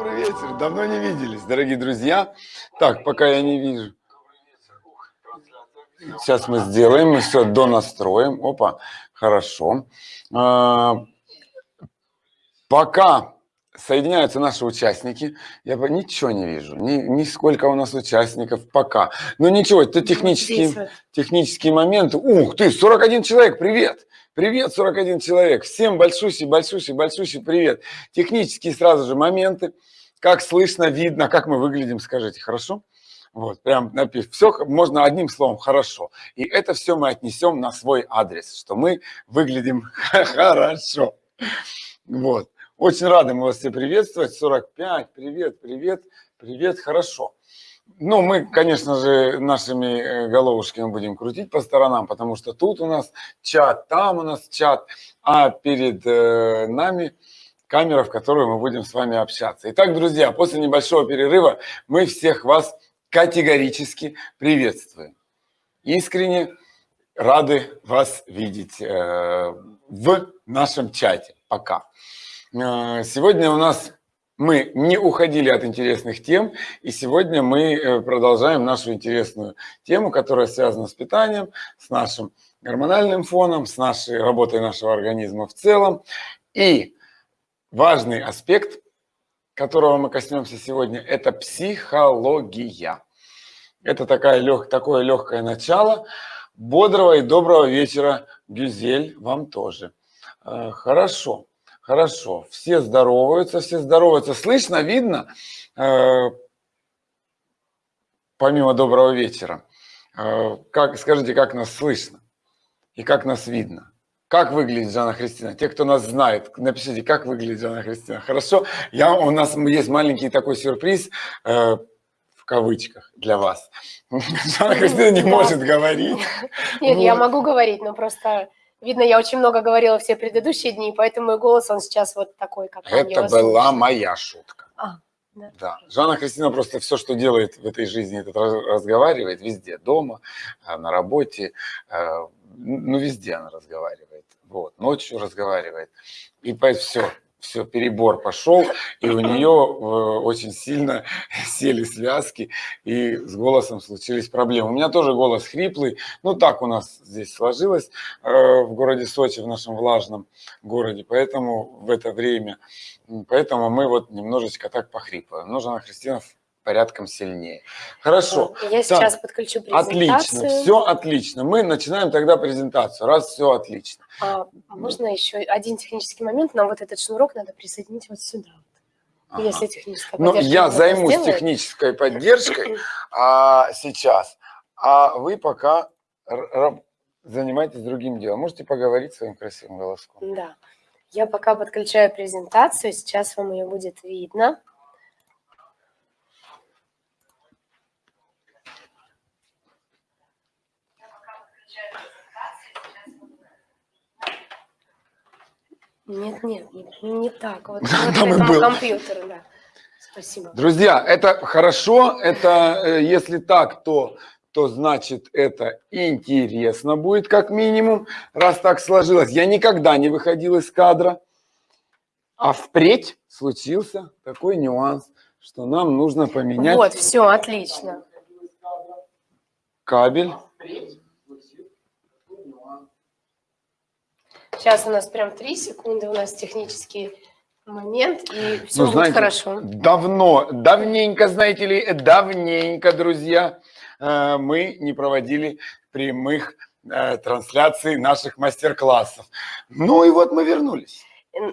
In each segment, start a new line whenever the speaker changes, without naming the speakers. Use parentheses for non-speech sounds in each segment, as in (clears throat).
Добрый вечер. Давно не виделись, дорогие друзья. Так, пока я не вижу. Сейчас мы сделаем, мы все донастроим. Опа, хорошо. А, пока соединяются наши участники, я ничего не вижу, ни, ни сколько у нас участников пока. Но ничего, это технические, технические моменты. Ух ты, 41 человек, привет! Привет, 41 человек. Всем большущий, большущий, большущий привет. Технические сразу же моменты. Как слышно, видно, как мы выглядим, скажите, хорошо? Вот, прям напишем. Все можно одним словом хорошо. И это все мы отнесем на свой адрес, что мы выглядим (laughs) хорошо. Вот. Очень рады мы вас все приветствовать. 45, привет, привет, привет, хорошо. Ну, мы, конечно же, нашими э, головушками будем крутить по сторонам, потому что тут у нас чат, там у нас чат, а перед э, нами камера, в которой мы будем с вами общаться. Итак, друзья, после небольшого перерыва мы всех вас категорически приветствуем. Искренне рады вас видеть э, в нашем чате. Пока. Э, сегодня у нас мы не уходили от интересных тем, и сегодня мы э, продолжаем нашу интересную тему, которая связана с питанием, с нашим гормональным фоном, с нашей работой нашего организма в целом. И важный аспект, которого мы коснемся сегодня, это психология. Это такая лег, такое легкое начало. Бодрого и доброго вечера, Гюзель, вам тоже. Э, хорошо. Хорошо, все здороваются, все здороваются. Слышно, видно? Э, помимо доброго вечера. Э, как, скажите, как нас слышно и как нас видно? Как выглядит Жанна Христина? Те, кто нас знает, напишите, как выглядит Жанна Христина. Хорошо, я, у нас есть маленький такой сюрприз, э, в кавычках, для вас. (laughs) Жанна Христина не может говорить.
Нет, я могу говорить, но просто Видно, я очень много говорила все предыдущие дни, поэтому мой голос, он сейчас вот такой, как
Это была моя шутка. А, да. да. Жанна Кристина просто все, что делает в этой жизни, это разговаривает везде, дома, э, на работе, э, ну, везде она разговаривает. Вот, ночью разговаривает. И все, все, перебор пошел, и у нее э, очень сильно (laughs) сели связки, и с голосом случились проблемы. У меня тоже голос хриплый, ну так у нас здесь сложилось э, в городе Сочи, в нашем влажном городе, поэтому в это время, поэтому мы вот немножечко так похрипываем. Нужно, Христина, порядком сильнее. Хорошо.
Я сейчас так, подключу презентацию.
Отлично, все отлично. Мы начинаем тогда презентацию, раз все отлично.
А, можно еще один технический момент? Нам вот этот шнурок надо присоединить вот сюда. Ага. Если техническая
ну, я займусь сделает. технической (clears throat) поддержкой а, сейчас, а вы пока занимайтесь другим делом. Можете поговорить своим красивым голоском.
Да. Я пока подключаю презентацию, сейчас вам ее будет видно. Нет, нет, не так. Вот, (laughs) вот Там
и был. компьютеру, да. Спасибо. Друзья, это хорошо, это э, если так, то, то значит это интересно будет как минимум, раз так сложилось. Я никогда не выходил из кадра, а впредь случился такой нюанс, что нам нужно поменять...
Вот, все, отлично.
Кабель.
Сейчас у нас прям три секунды, у нас технический момент, и все ну, будет знаете, хорошо.
Давно, давненько, знаете ли, давненько, друзья, э, мы не проводили прямых э, трансляций наших мастер-классов. Ну и вот мы вернулись.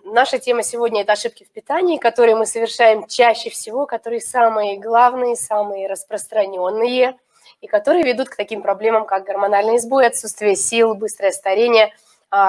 Наша тема сегодня – это ошибки в питании, которые мы совершаем чаще всего, которые самые главные, самые распространенные, и которые ведут к таким проблемам, как гормональный сбой, отсутствие сил, быстрое старение –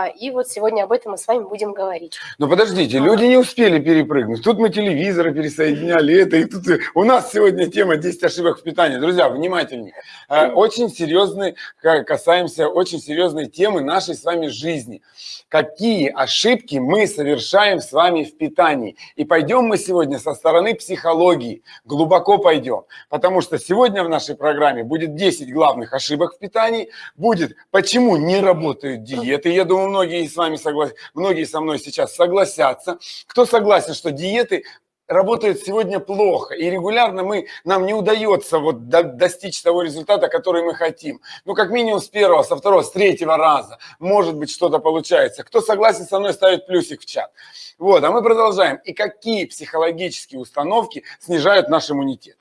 и вот сегодня об этом мы с вами будем говорить.
Но подождите, люди не успели перепрыгнуть. Тут мы телевизоры пересоединяли, это и тут. У нас сегодня тема 10 ошибок в питании. Друзья, внимательнее. А, очень серьезный, касаемся очень серьезной темы нашей с вами жизни. Какие ошибки мы совершаем с вами в питании? И пойдем мы сегодня со стороны психологии, глубоко пойдем. Потому что сегодня в нашей программе будет 10 главных ошибок в питании, будет почему не работают диеты, думаю, многие с вами согласятся, многие со мной сейчас согласятся. Кто согласен, что диеты работает сегодня плохо, и регулярно мы, нам не удается вот до, достичь того результата, который мы хотим. Ну, как минимум с первого, со второго, с третьего раза, может быть, что-то получается. Кто согласен со мной, ставит плюсик в чат. Вот, а мы продолжаем. И какие психологические установки снижают наш иммунитет?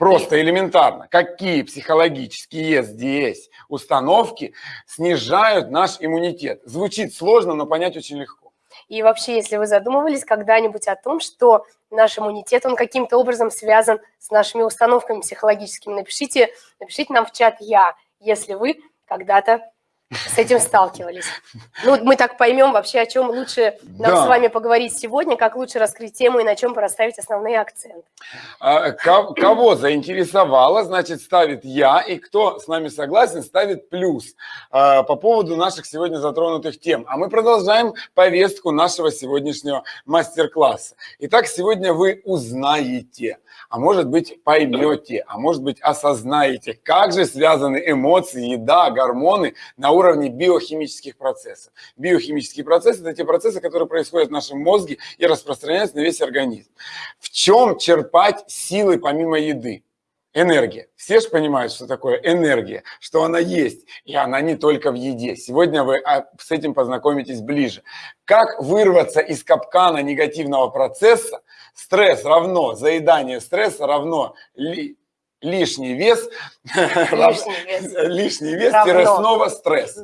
Просто элементарно. Какие психологические здесь установки снижают наш иммунитет? Звучит сложно, но понять очень легко.
И вообще, если вы задумывались когда-нибудь о том, что наш иммунитет, он каким-то образом связан с нашими установками психологическими, напишите, напишите нам в чат «Я», если вы когда-то с этим сталкивались. Ну, мы так поймем вообще, о чем лучше нам да. с вами поговорить сегодня, как лучше раскрыть тему и на чем расставить основные акценты.
А, кого заинтересовало, значит, ставит «я», и кто с нами согласен, ставит «плюс» а, по поводу наших сегодня затронутых тем. А мы продолжаем повестку нашего сегодняшнего мастер-класса. Итак, сегодня вы узнаете – а может быть поймете, а может быть осознаете, как же связаны эмоции, еда, гормоны на уровне биохимических процессов. Биохимические процессы – это те процессы, которые происходят в нашем мозге и распространяются на весь организм. В чем черпать силы помимо еды? Энергия. Все же понимают, что такое энергия, что она есть, и она не только в еде. Сегодня вы а, с этим познакомитесь ближе. Как вырваться из капкана негативного процесса? Стресс равно, заедание стресса равно ли, лишний вес, (laughs) лишний вес, вес снова стресс.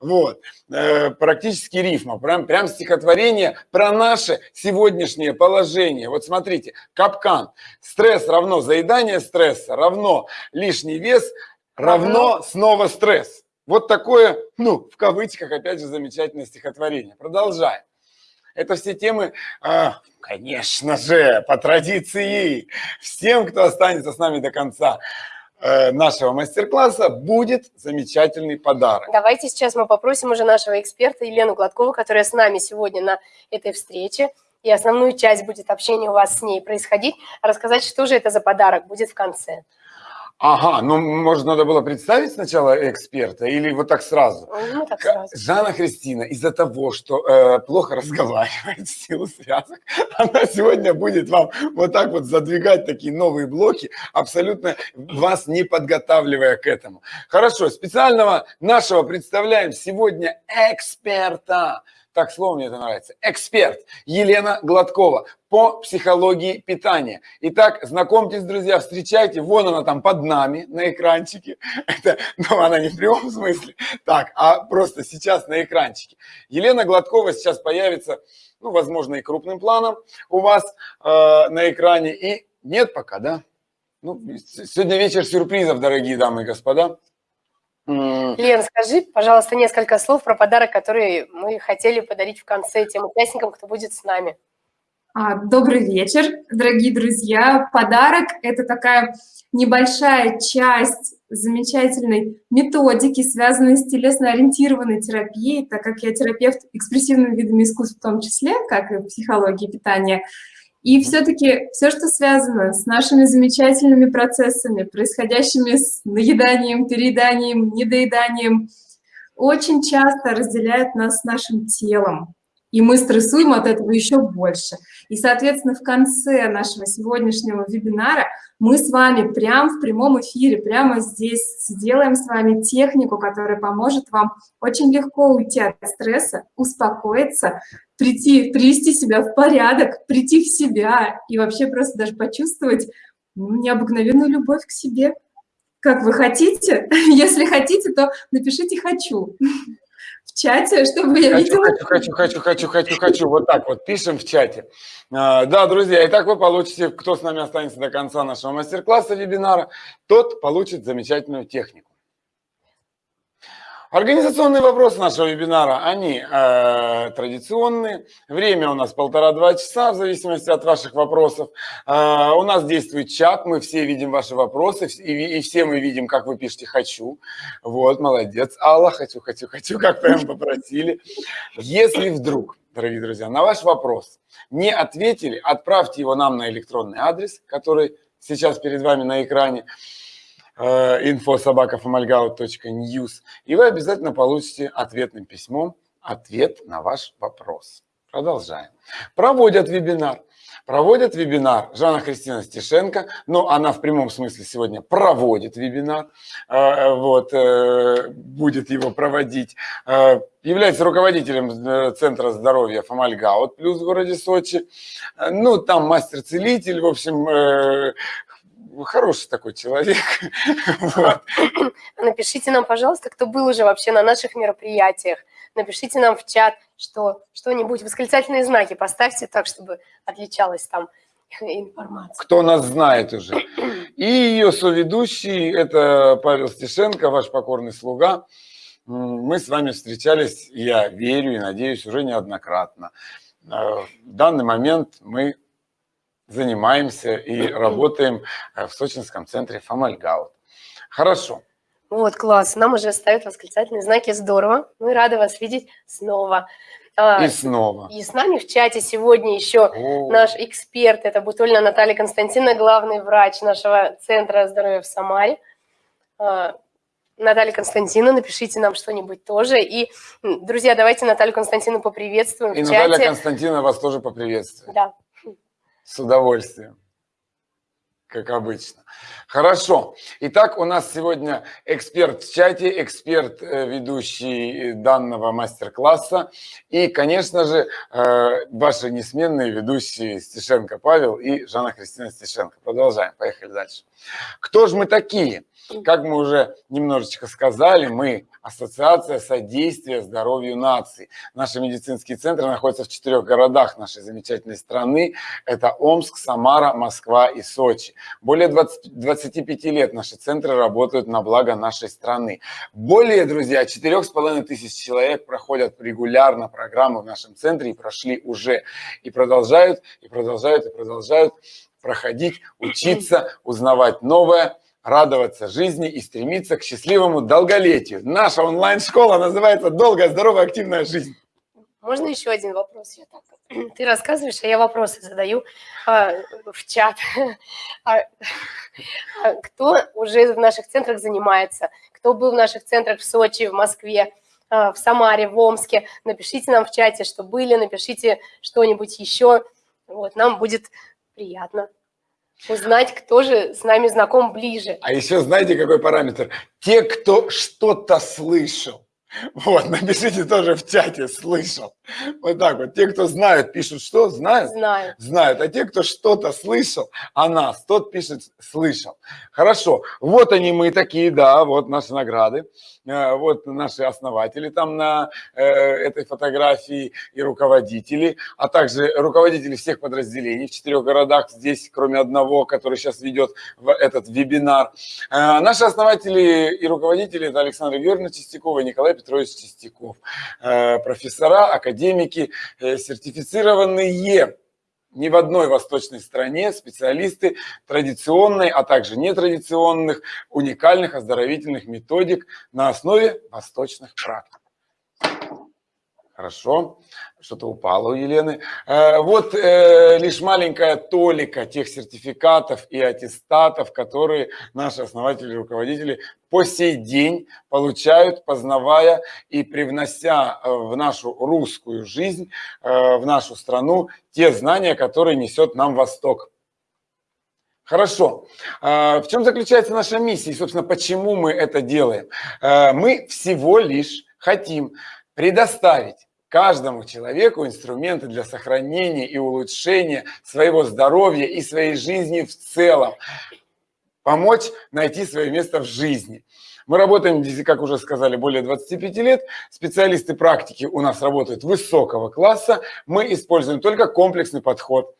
Вот, э, практически рифма, прям, прям стихотворение про наше сегодняшнее положение. Вот смотрите, капкан. Стресс равно заедание стресса, равно лишний вес, равно снова стресс. Вот такое, ну, в кавычках, опять же, замечательное стихотворение. Продолжаем. Это все темы, э, конечно же, по традиции. Всем, кто останется с нами до конца, Э, нашего мастер-класса будет замечательный подарок.
Давайте сейчас мы попросим уже нашего эксперта Елену Гладкову, которая с нами сегодня на этой встрече, и основную часть будет общения у вас с ней происходить, рассказать, что же это за подарок будет в конце.
Ага, ну, может, надо было представить сначала эксперта или вот так сразу?
Ну, так сразу.
Жанна Христина из-за того, что э, плохо разговаривает в силу связок, (laughs) она сегодня будет вам вот так вот задвигать такие новые блоки, абсолютно вас не подготавливая к этому. Хорошо, специального нашего представляем сегодня эксперта так слово мне это нравится, эксперт Елена Гладкова по психологии питания. Итак, знакомьтесь, друзья, встречайте, вон она там под нами на экранчике. (laughs) Это, ну, она не в прямом смысле, так, а просто сейчас на экранчике. Елена Гладкова сейчас появится, ну, возможно, и крупным планом у вас э, на экране. И нет пока, да? Ну, сегодня вечер сюрпризов, дорогие дамы и господа.
Лен, скажи, пожалуйста, несколько слов про подарок, который мы хотели подарить в конце тем участникам, кто будет с нами.
А, добрый вечер, дорогие друзья. Подарок – это такая небольшая часть замечательной методики, связанной с телесно-ориентированной терапией, так как я терапевт экспрессивными видами искусств в том числе, как и психологии питания – и все-таки все, что связано с нашими замечательными процессами, происходящими с наеданием, перееданием, недоеданием, очень часто разделяет нас с нашим телом. И мы стрессуем от этого еще больше. И, соответственно, в конце нашего сегодняшнего вебинара мы с вами прямо в прямом эфире, прямо здесь сделаем с вами технику, которая поможет вам очень легко уйти от стресса, успокоиться, прийти, привести себя в порядок, прийти в себя и вообще просто даже почувствовать ну, необыкновенную любовь к себе. Как вы хотите? (laughs) Если хотите, то напишите «хочу» в чате, чтобы я
хочу,
видела.
Хочу, хочу, хочу, хочу, хочу, Вот так вот пишем в чате. А, да, друзья, итак вы получите, кто с нами останется до конца нашего мастер-класса, вебинара, тот получит замечательную технику. Организационные вопросы нашего вебинара, они э, традиционные. Время у нас полтора-два часа, в зависимости от ваших вопросов. Э, у нас действует чат, мы все видим ваши вопросы, и, и все мы видим, как вы пишете «хочу». Вот, молодец, Алла, «хочу, хочу, хочу», как прям попросили. Если вдруг, дорогие друзья, на ваш вопрос не ответили, отправьте его нам на электронный адрес, который сейчас перед вами на экране info.sobakafamalgaut.news, и вы обязательно получите ответным письмом ответ на ваш вопрос. Продолжаем. Проводят вебинар проводит вебинар Жанна Христина Стешенко, но она в прямом смысле сегодня проводит вебинар, э, вот, э, будет его проводить, э, является руководителем Центра здоровья Фомальгаут плюс в городе Сочи, ну, там мастер-целитель, в общем, хороший такой человек. (laughs)
Вот. Напишите нам, пожалуйста, кто был уже вообще на наших мероприятиях. Напишите нам в чат, что что-нибудь, восклицательные знаки поставьте так, чтобы отличалась там (laughs) информация.
Кто нас знает уже. И ее соведущий, это Павел Стешенко, ваш покорный слуга. Мы с вами встречались, я верю и надеюсь, уже неоднократно. Э, в данный момент мы занимаемся и (clears throat) работаем э, в сочинском центре Фомальгаут. Хорошо.
Вот, класс. Нам уже ставят восклицательные знаки. Здорово. Мы рады вас видеть снова.
А, и снова.
И с нами в чате сегодня еще О. наш эксперт. Это Бутольна Наталья Константиновна, главный врач нашего Центра здоровья в Самаре. А, Наталья Константиновна, напишите нам что-нибудь тоже. И, друзья, давайте Наталью Константиновну поприветствуем
и
в
чате. Наталья Константиновна вас тоже поприветствует.
Да.
С удовольствием, как обычно. Хорошо. Итак, у нас сегодня эксперт в чате, эксперт, э, ведущий данного мастер-класса. И, конечно же, э, ваши несменные ведущие Стешенко Павел и Жанна Христина Стешенко. Продолжаем. Поехали дальше. Кто же мы такие? Как мы уже немножечко сказали, мы Ассоциация содействия здоровью наций. Наши медицинские центры находятся в четырех городах нашей замечательной страны. Это Омск, Самара, Москва и Сочи. Более 20, 25 лет наши центры работают на благо нашей страны. Более, друзья, 4,5 тысяч человек проходят регулярно программы в нашем центре и прошли уже. И продолжают, и продолжают, и продолжают проходить, учиться, узнавать новое – радоваться жизни и стремиться к счастливому долголетию. Наша онлайн-школа называется «Долгая, здоровая, активная жизнь».
Можно еще один вопрос? Я так... (clears throat) Ты рассказываешь, а я вопросы задаю а, в чат. (laughs) А, а, кто уже в наших центрах занимается? Кто был в наших центрах в Сочи, в Москве, а, в Самаре, в Омске? Напишите нам в чате, что были, напишите что-нибудь еще. Вот, нам будет приятно узнать, кто же с нами знаком ближе.
А еще знаете, какой параметр? Те, кто что-то слышал. Вот, напишите тоже в чате, слышал. Вот так вот. Те, кто знают, пишут что? Знают?
Знают.
Знают. А те, кто что-то слышал о нас, тот пишет слышал. Хорошо. Вот они мы такие, да, вот наши награды. Э, вот наши основатели там на э, этой фотографии и руководители, а также руководители всех подразделений в четырех городах, здесь кроме одного, который сейчас ведет этот вебинар. Э, наши основатели и руководители это Александр Георгиевна Чистякова и Николай Петрович Чистяков. Профессора, академики, сертифицированные ни в одной восточной стране специалисты традиционной, а также нетрадиционных, уникальных оздоровительных методик на основе восточных практик. Хорошо, что-то упало у Елены. Э, вот э, лишь маленькая толика тех сертификатов и аттестатов, которые наши основатели и руководители по сей день получают, познавая и привнося э, в нашу русскую жизнь, в нашу страну, те знания, которые несет нам Восток. Хорошо. В чем заключается наша миссия и, собственно, почему мы это делаем? Мы всего лишь хотим предоставить каждому человеку инструменты для сохранения и улучшения своего здоровья и своей жизни в целом. Помочь найти свое место в жизни. Мы работаем, как уже сказали, более 25 лет. Специалисты практики у нас работают высокого класса. Мы используем только комплексный подход –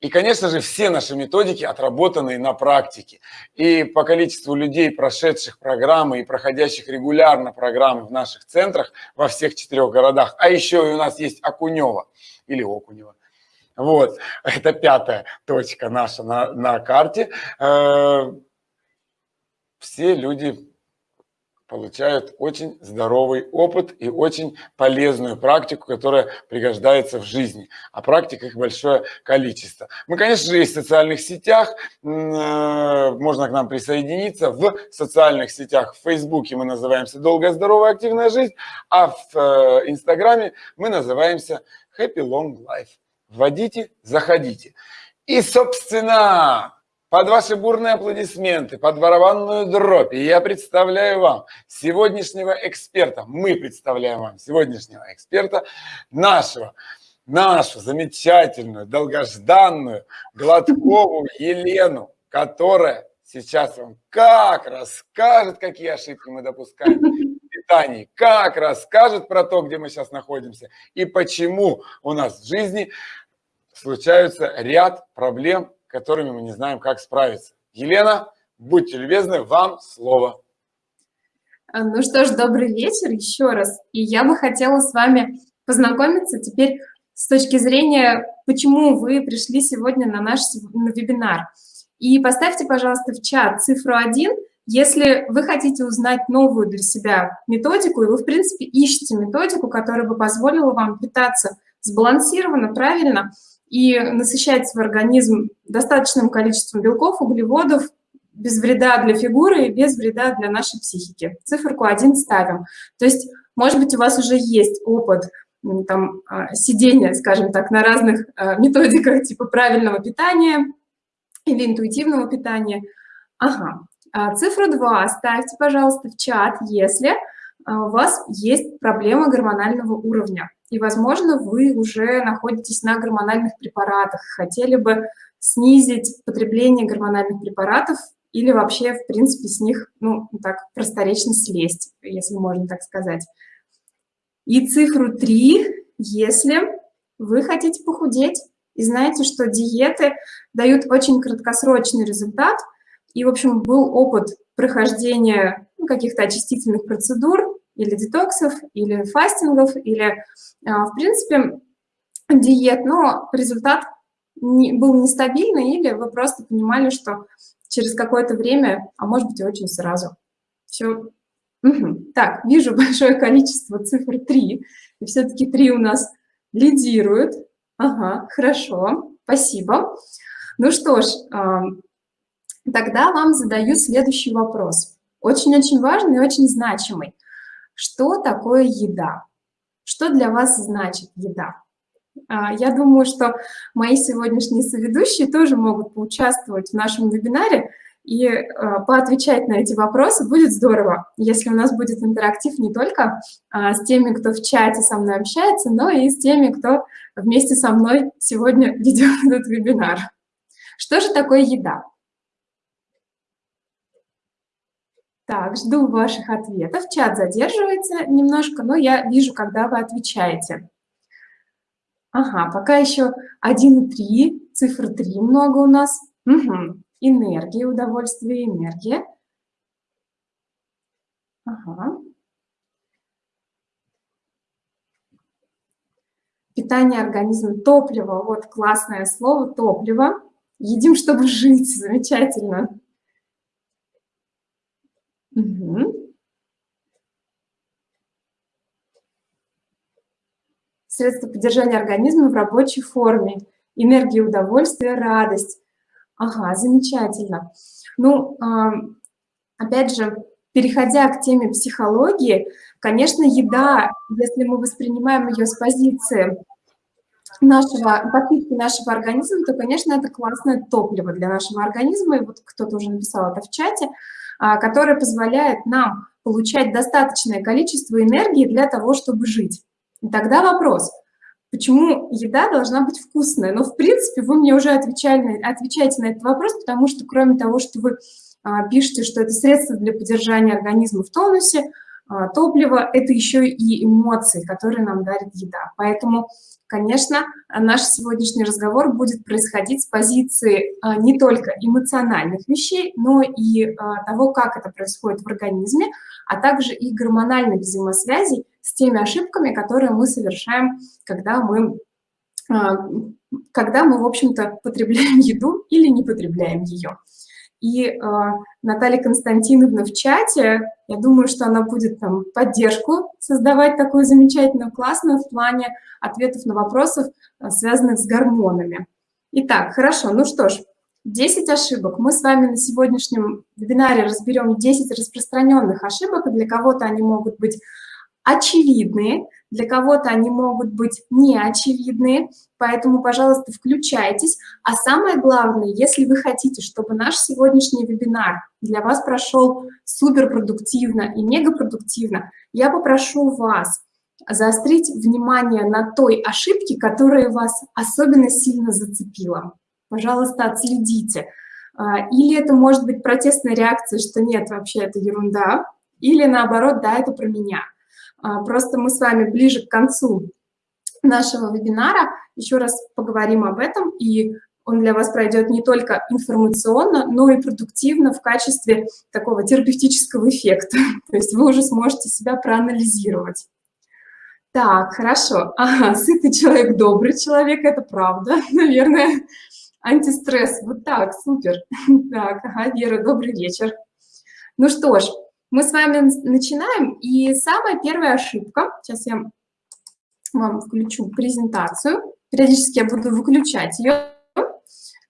и, конечно же, все наши методики отработаны на практике. И по количеству людей, прошедших программы и проходящих регулярно программы в наших центрах во всех четырех городах, а еще и у нас есть Окунева или Окунева, вот, (laughs) это пятая точка наша на, на карте. Э, все люди получают очень здоровый опыт и очень полезную практику, которая пригождается в жизни. А практик их большое количество. Мы, конечно же, есть в социальных сетях, э, можно к нам присоединиться. В социальных сетях, в Фейсбуке мы называемся «Долгая, здоровая, активная жизнь», а в э, Инстаграме мы называемся «Happy Long Life». вводите, заходите. И, собственно, под ваши бурные аплодисменты, под барабанную дробь я представляю вам сегодняшнего эксперта. Мы представляем вам сегодняшнего эксперта, нашего, нашу замечательную, долгожданную Гладкову Елену, которая сейчас вам как расскажет, какие ошибки мы допускаем в питании, как расскажет про то, где мы сейчас находимся и почему у нас в жизни случаются ряд проблем, которыми мы не знаем, как справиться. Елена, будьте любезны, вам слово.
А, ну что ж, добрый вечер еще раз. И я бы хотела с вами познакомиться теперь с точки зрения, почему вы пришли сегодня на наш вебинар. И поставьте, пожалуйста, в чат цифру 1, если вы хотите узнать новую для себя методику, и вы, в принципе, ищете методику, которая бы позволила вам питаться сбалансированно, правильно, и насыщать свой организм достаточным количеством белков, углеводов, без вреда для фигуры и без вреда для нашей психики. Циферку 1 ставим. То есть, может быть, у вас уже есть опыт там, а, сидения, скажем так, на разных а, методиках (laughs) типа правильного питания, или интуитивного питания. Ага. А цифру 2 ставьте, пожалуйста, в чат, если у вас есть проблема гормонального уровня. И, возможно, вы уже находитесь на гормональных препаратах, хотели бы снизить потребление гормональных препаратов или вообще, в принципе, с них, ну, так, просторечно слезть, если можно так сказать. И цифру 3, если вы хотите похудеть, и знаете, что диеты дают очень краткосрочный результат. И, в общем, был опыт прохождения ну, каких-то очистительных процедур или детоксов, или фастингов, или, а, в принципе, диет, но результат был нестабильный, или вы просто понимали, что через какое-то время, а может быть, очень сразу. Все. Угу. Так, вижу (laughs) большое количество цифр 3, и все-таки 3 у нас лидирует. Ага, хорошо, спасибо. Ну что ж, тогда вам задаю следующий вопрос. Очень-очень важный и очень значимый. Что такое еда? Что для вас значит еда? А, я думаю, что мои сегодняшние соведущие тоже могут поучаствовать в нашем вебинаре, и э, поотвечать на эти вопросы будет здорово, если у нас будет интерактив не только э, с теми, кто в чате со мной общается, но и с теми, кто вместе со мной сегодня (laughs) ведет этот вебинар. Что же такое еда? Так, жду ваших ответов. Чат задерживается немножко, но я вижу, когда вы отвечаете. Ага, пока еще 1,3, цифр 3 много у нас. Угу энергия, удовольствие, энергия. Ага. Питание организма, топливо, вот классное слово, топливо. Едим, чтобы жить, замечательно. Угу. Средства поддержания организма в рабочей форме. Энергия, удовольствие, радость. Ага, замечательно. Ну, опять же, переходя к теме психологии, конечно, еда, если мы воспринимаем ее с позиции нашего, подпитки нашего организма, то, конечно, это классное топливо для нашего организма, и вот кто-то уже написал это в чате, а, которое позволяет нам получать достаточное количество энергии для того, чтобы жить. Тогда вопрос, почему еда должна быть вкусная. Но, в принципе, вы мне уже отвечали, отвечаете на этот вопрос, потому что кроме того, что вы а, пишете, что это средство для поддержания организма в тонусе, а, топливо – это еще и эмоции, которые нам дарит еда. Поэтому, конечно, наш сегодняшний разговор будет происходить с позиции а, не только эмоциональных вещей, но и а, того, как это происходит в организме, а также и гормональных взаимосвязей с теми ошибками, которые мы совершаем, когда мы, когда мы в общем-то, потребляем еду или не потребляем ее. И э, Наталья Константиновна в чате, я думаю, что она будет там поддержку создавать такую замечательную, классную в плане ответов на вопросы, э, связанных с гормонами. Итак, хорошо, ну что ж, 10 ошибок. Мы с вами на сегодняшнем вебинаре разберем 10 распространенных ошибок, для кого-то они могут быть очевидные, для кого-то они могут быть неочевидные, поэтому, пожалуйста, включайтесь. А самое главное, если вы хотите, чтобы наш сегодняшний вебинар для вас прошел суперпродуктивно и мегапродуктивно, я попрошу вас заострить внимание на той ошибке, которая вас особенно сильно зацепила. Пожалуйста, отследите. А, или это может быть протестная реакция, что нет, вообще это ерунда, или наоборот, да, это про меня. А, просто мы с вами ближе к концу нашего вебинара еще раз поговорим об этом, и он для вас пройдет не только информационно, но и продуктивно в качестве такого терапевтического эффекта. (laughs) То есть вы уже сможете себя проанализировать. Так, хорошо. Ага, сытый человек, добрый человек, это правда, (laughs) наверное. Антистресс, вот так, супер. (laughs) Так, ага, Вера, добрый вечер. Ну что ж, мы с вами начинаем, и самая первая ошибка, сейчас я вам включу презентацию, периодически я буду выключать ее,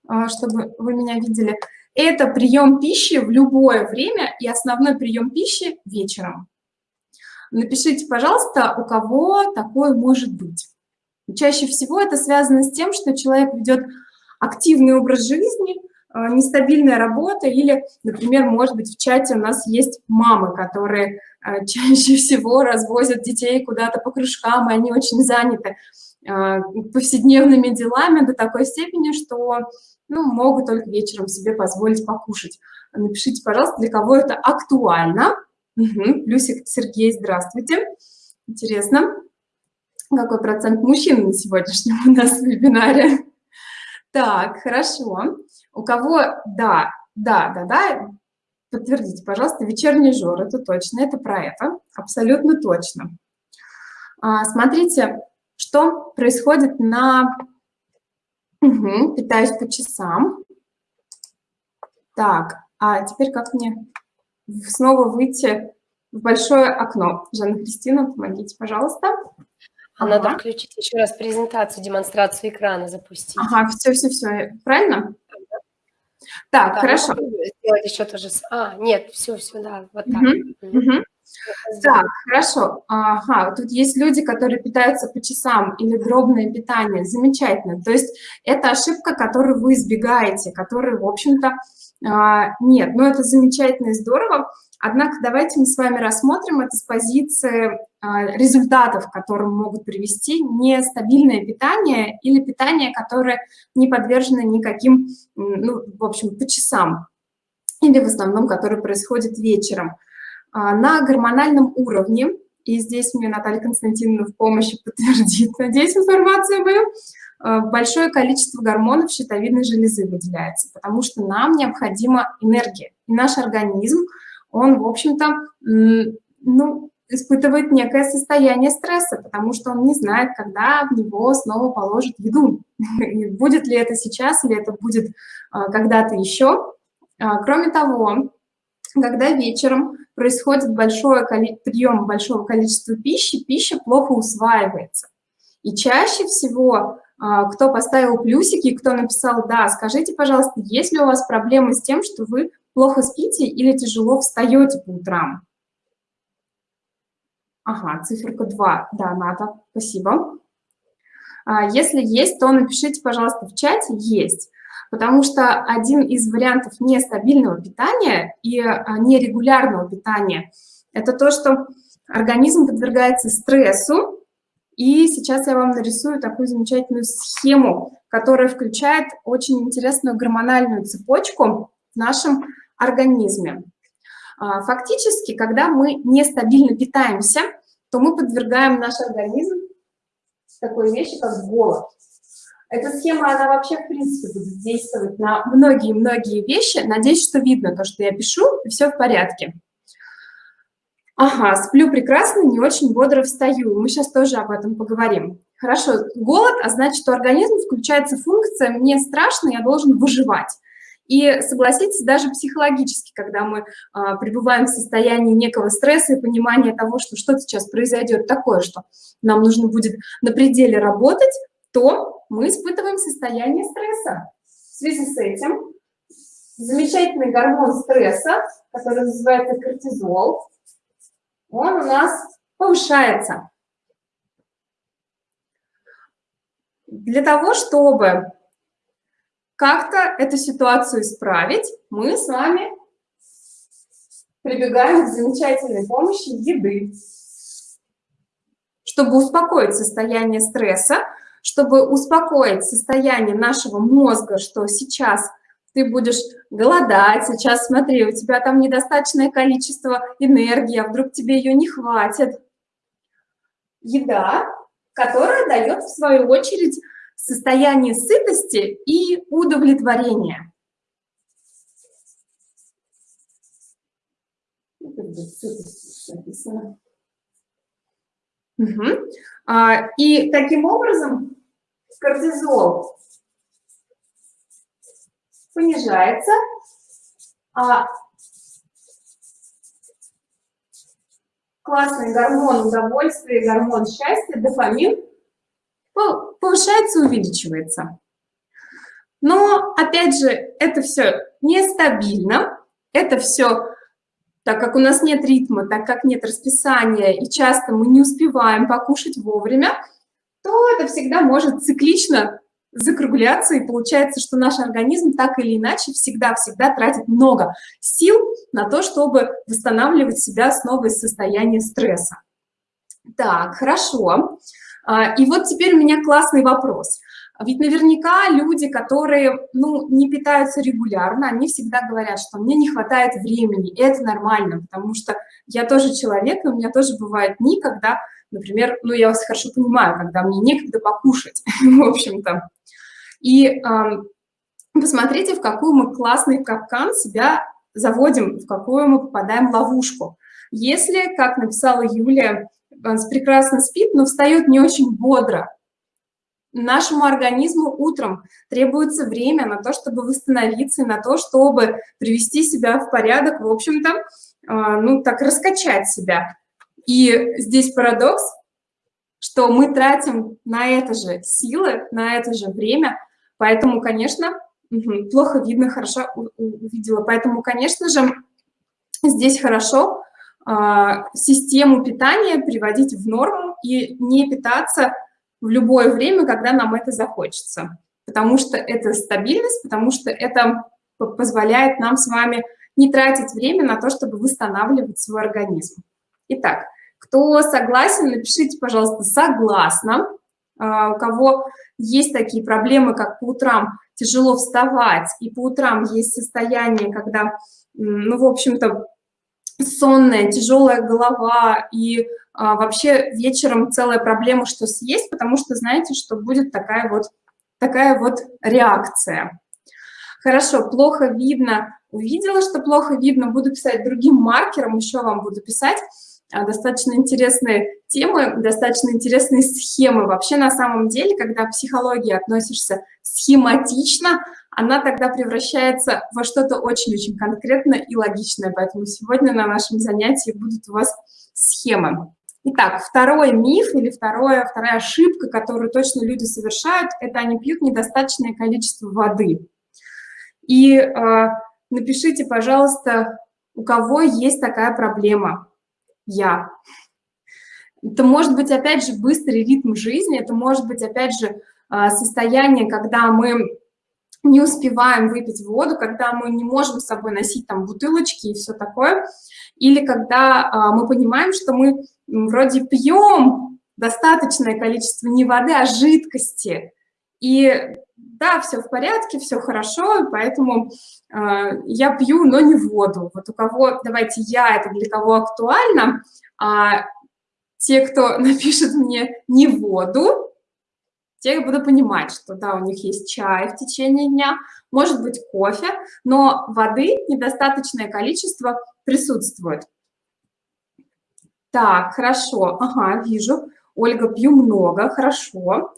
а, чтобы вы меня видели, это прием пищи в любое время и основной прием пищи вечером. Напишите, пожалуйста, у кого такое может быть. Чаще всего это связано с тем, что человек ведет активный образ жизни, нестабильная работа или, например, может быть, в чате у нас есть мамы, которые а, (laughs) чаще всего развозят детей куда-то по кружкам, и они очень заняты а, повседневными делами до такой степени, что ну, могут только вечером себе позволить покушать. Напишите, пожалуйста, для кого это актуально. Угу. Плюсик Сергей, здравствуйте. Интересно, какой процент мужчин на сегодняшнем (laughs) у нас вебинаре? Так, хорошо. У кого, да, да, да, да, подтвердите, пожалуйста, вечерний жор, это точно, это про это, абсолютно точно. А, смотрите, что происходит на... Угу, питаюсь по часам. Так, а теперь как мне снова выйти в большое окно? Жанна Кристина, помогите, пожалуйста.
А ага. надо включить еще раз презентацию, демонстрацию экрана запустить.
Ага, все-все-все, правильно? Так, да, хорошо.
Сделать еще тоже. А, нет, все, все, да, вот так.
Угу, угу. Так, хорошо. Ага, тут есть люди, которые питаются по часам или дробное питание. Замечательно. То есть это ошибка, которую вы избегаете, которую, в общем-то, а, нет. Но это замечательно и здорово. Однако давайте мы с вами рассмотрим это с позиции а, результатов, к которым могут привести нестабильное питание или питание, которое не подвержено никаким, ну, в общем, по часам, или в основном, которое происходит вечером. А, на гормональном уровне, и здесь мне Наталья Константиновна в помощи подтвердит, надеюсь, информацию мою, а, большое количество гормонов щитовидной железы выделяется, потому что нам необходима энергия. И наш организм, он, в общем-то, ну, испытывает некое состояние стресса, потому что он не знает, когда в него снова положат еду. (laughs) будет ли это сейчас, или это будет а, когда-то еще. Кроме того, когда вечером происходит большой прием большого количества пищи, пища плохо усваивается. И чаще всего, а, кто поставил плюсики, кто написал «да», скажите, пожалуйста, есть ли у вас проблемы с тем, что вы плохо спите или тяжело встаете по утрам? Ага, циферка 2. Да, Ната, спасибо. А, если есть, то напишите, пожалуйста, в чате «есть». Потому что один из вариантов нестабильного питания и а, нерегулярного питания – это то, что организм подвергается стрессу, и сейчас я вам нарисую такую замечательную схему, которая включает очень интересную гормональную цепочку в нашем организме. А, фактически, когда мы нестабильно питаемся, то мы подвергаем наш организм такой вещи, как голод. Эта схема, она вообще, в принципе, будет действовать на многие-многие вещи. Надеюсь, что видно то, что я пишу, и все в порядке. Ага, сплю прекрасно, не очень бодро встаю. Мы сейчас тоже об этом поговорим. Хорошо, голод, а значит, что организм включается функция «мне страшно, я должен выживать». И согласитесь, даже психологически, когда мы а, пребываем в состоянии некого стресса и понимания того, что что-то сейчас произойдет такое, что нам нужно будет на пределе работать, то мы испытываем состояние стресса. В связи с этим замечательный гормон стресса, который называется кортизол, он у нас повышается. Для того, чтобы как-то эту ситуацию исправить, мы с вами прибегаем к замечательной помощи еды. Чтобы успокоить состояние стресса, чтобы успокоить состояние нашего мозга, что сейчас ты будешь голодать, сейчас смотри, у тебя там недостаточное количество энергии, а вдруг тебе ее не хватит. Еда, которая дает, в свою очередь, состояние сытости и удовлетворения. Угу. И таким образом кортизол понижается, а классный гормон удовольствия, гормон счастья, дофамин, повышается, увеличивается. Но, опять же, это все нестабильно, это все, так как у нас нет ритма, так как нет расписания, и часто мы не успеваем покушать вовремя, то это всегда может циклично закругляться, и получается, что наш организм так или иначе всегда-всегда тратит много сил на то, чтобы восстанавливать себя снова из состояния стресса. Так, хорошо. А, и вот теперь у меня классный вопрос. Ведь наверняка люди, которые ну, не питаются регулярно, они всегда говорят, что мне не хватает времени, и это нормально, потому что я тоже человек, и у меня тоже бывают дни, когда, например, ну я вас хорошо понимаю, когда мне некогда покушать, (laughs) в общем-то. И э, посмотрите, в какую мы классный капкан себя заводим, в какую мы попадаем ловушку. Если, как написала Юлия, прекрасно спит, но встает не очень бодро, нашему организму утром требуется время на то, чтобы восстановиться, на то, чтобы привести себя в порядок, в общем-то, а, ну, так раскачать себя. И здесь парадокс, что мы тратим на это же силы, на это же время, Поэтому, конечно, плохо видно, хорошо увидела. Поэтому, конечно же, здесь хорошо а, систему питания приводить в норму и не питаться в любое время, когда нам это захочется. Потому что это стабильность, потому что это позволяет нам с вами не тратить время на то, чтобы восстанавливать свой организм. Итак, кто согласен, напишите, пожалуйста, «согласна». А, у кого есть такие проблемы, как по утрам тяжело вставать, и по утрам есть состояние, когда, ну, в общем-то, сонная, тяжелая голова, и а, вообще вечером целая проблема, что съесть, потому что знаете, что будет такая вот, такая вот реакция. Хорошо, плохо видно, увидела, что плохо видно, буду писать другим маркером, еще вам буду писать. А, достаточно интересные темы, достаточно интересные схемы. Вообще, на самом деле, когда к психологии относишься схематично, она тогда превращается во что-то очень-очень конкретное и логичное. Поэтому сегодня на нашем занятии будут у вас схемы. Итак, второй миф или второе, вторая ошибка, которую точно люди совершают, это они пьют недостаточное количество воды. И э, напишите, пожалуйста, у кого есть такая проблема я. Это может быть, опять же, быстрый ритм жизни, это может быть, опять же, а, состояние, когда мы не успеваем выпить воду, когда мы не можем с собой носить там бутылочки и все такое, или когда а, мы понимаем, что мы вроде пьем достаточное количество не воды, а жидкости, и да, все в порядке, все хорошо, поэтому э, я пью, но не воду. Вот у кого, давайте я, это для кого актуально, а те, кто (laughs) напишет мне не воду, я буду понимать, что да, у них есть чай в течение дня, может быть кофе, но воды недостаточное количество присутствует. Так, хорошо, ага, вижу. Ольга, пью много, хорошо.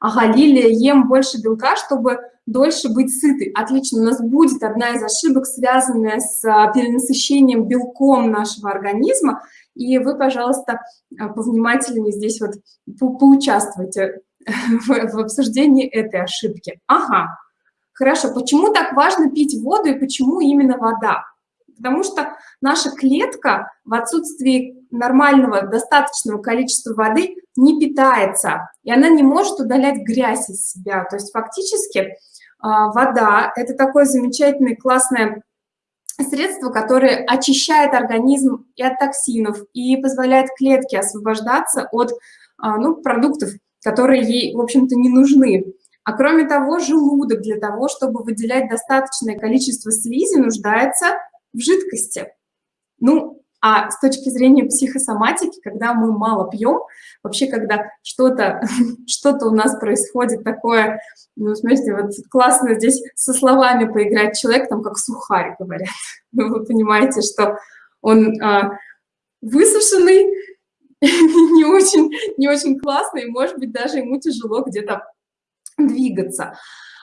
Ага, Лилия, ем больше белка, чтобы дольше быть сытой. Отлично, у нас будет одна из ошибок, связанная с а, перенасыщением белком нашего организма, и вы, пожалуйста, а, повнимательнее здесь вот по поучаствуйте (laughs) в, обсуждении этой ошибки. Ага, хорошо, почему так важно пить воду и почему именно вода? Потому что наша клетка в отсутствии нормального, достаточного количества воды не питается, и она не может удалять грязь из себя. То есть фактически а, вода – это такое замечательное, классное средство, которое очищает организм и от токсинов, и позволяет клетке освобождаться от а, ну, продуктов, которые ей, в общем-то, не нужны. А кроме того, желудок для того, чтобы выделять достаточное количество слизи, нуждается в жидкости. Ну, а с точки зрения психосоматики, когда мы мало пьем, вообще, когда что-то (laughs) что, -то, у нас происходит такое, ну, смотрите, вот классно здесь со словами поиграть человек, там, как сухарь, говорят. Ну, (laughs) вы понимаете, что он а, высушенный, (laughs) не очень, не очень классный, и, может быть, даже ему тяжело где-то двигаться.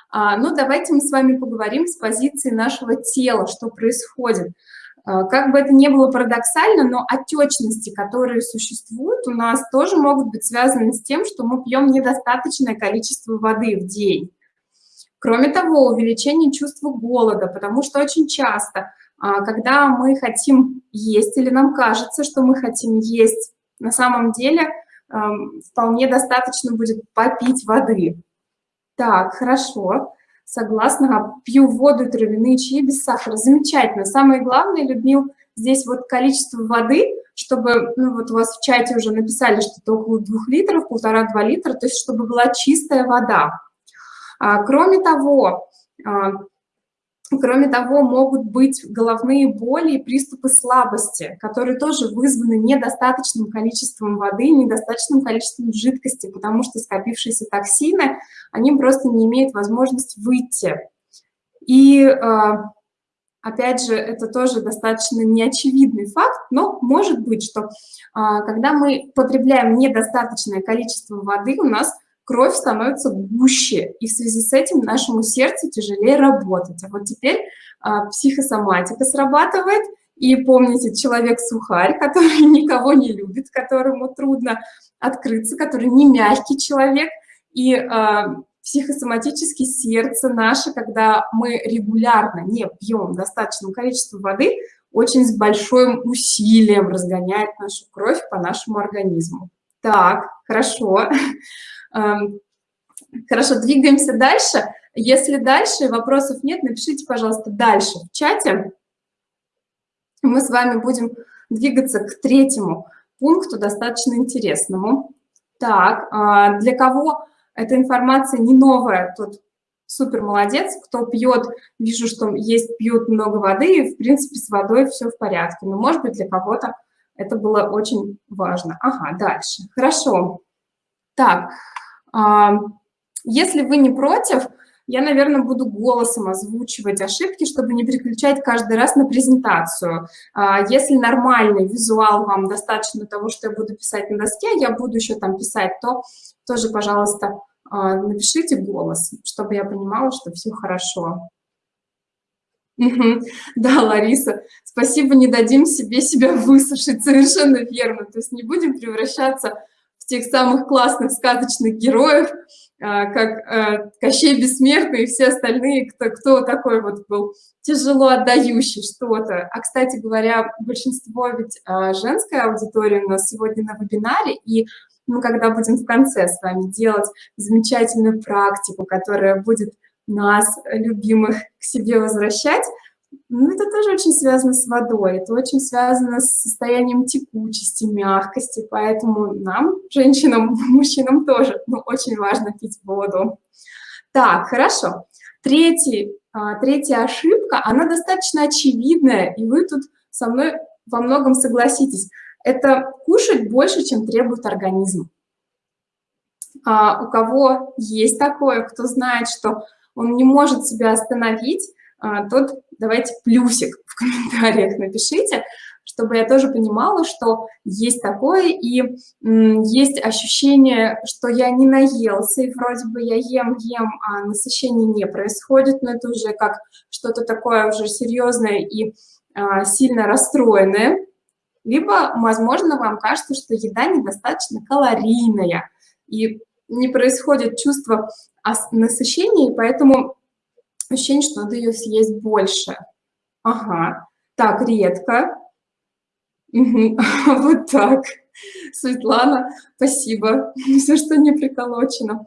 А, но давайте мы с вами поговорим с позиции нашего тела, что происходит. А, как бы это ни было парадоксально, но отечности, которые существуют, у нас тоже могут быть связаны с тем, что мы пьем недостаточное количество воды в день. Кроме того, увеличение чувства голода, потому что очень часто, а, когда мы хотим есть или нам кажется, что мы хотим есть, на самом деле вполне достаточно будет попить воды. Так, хорошо. Согласна, пью воду травяные чаи без сахара. Замечательно. Самое главное, Людмил, здесь вот количество воды, чтобы, ну вот у вас в чате уже написали, что это около двух литров, полтора-два литра, то есть чтобы была чистая вода. А, кроме того, а, Кроме того, могут быть головные боли и приступы слабости, которые тоже вызваны недостаточным количеством воды, недостаточным количеством жидкости, потому что скопившиеся токсины, они просто не имеют возможности выйти. И, а, опять же, это тоже достаточно неочевидный факт, но может быть, что а, когда мы потребляем недостаточное количество воды, у нас кровь становится гуще, и в связи с этим нашему сердцу тяжелее работать. А вот теперь а, психосоматика срабатывает, и помните, человек-сухарь, (laughs) который никого не любит, которому трудно открыться, который не мягкий человек, и а, психосоматически сердце наше, когда мы регулярно не пьем достаточное количество воды, очень с большим усилием разгоняет нашу кровь по нашему организму. Так, хорошо. (laughs) Эм, хорошо, двигаемся дальше. Если дальше вопросов нет, напишите, пожалуйста, дальше в чате. Мы с вами будем двигаться к третьему пункту, достаточно интересному. Так, а, для кого эта информация не новая, тот супер молодец. Кто пьет, вижу, что есть, пьют много воды, и, в принципе, с водой все в порядке. Но, может быть, для кого-то это было очень важно. Ага, дальше. Хорошо. Так, если вы не против, я, наверное, буду голосом озвучивать ошибки, чтобы не переключать каждый раз на презентацию. А, если нормальный визуал вам достаточно того, что я буду писать на доске, я буду еще там писать, то тоже, пожалуйста, а, напишите голос, чтобы я понимала, что все хорошо. Да, Лариса, спасибо, не дадим себе себя (laughs) высушить, совершенно верно. То есть не будем превращаться тех самых классных сказочных героев, а, как а, Кощей Бессмертный и все остальные, кто, кто такой вот был тяжело отдающий что-то. А, кстати говоря, большинство ведь а, женская аудитория у нас сегодня на вебинаре, и мы когда будем в конце с вами делать замечательную практику, которая будет нас, любимых, к себе возвращать, ну, это тоже очень связано с водой, это очень связано с состоянием текучести, мягкости, поэтому нам, женщинам, (laughs) мужчинам тоже, ну, очень важно пить воду. Так, хорошо. Третий, а, третья ошибка, она достаточно очевидная, и вы тут со мной во многом согласитесь. Это кушать больше, чем требует организм. А, у кого есть такое, кто знает, что он не может себя остановить, тот давайте плюсик в комментариях напишите, чтобы я тоже понимала, что есть такое, и есть ощущение, что я не наелся, и вроде бы я ем, ем, а насыщение не происходит, но это уже как что-то такое уже серьезное и а, сильно расстроенное. Либо, возможно, вам кажется, что еда недостаточно калорийная, и не происходит чувство насыщения, и поэтому ощущение, что надо ее съесть больше. Ага, так, редко. (laughs) Вот так. Светлана, спасибо. (laughs) Все, что не приколочено.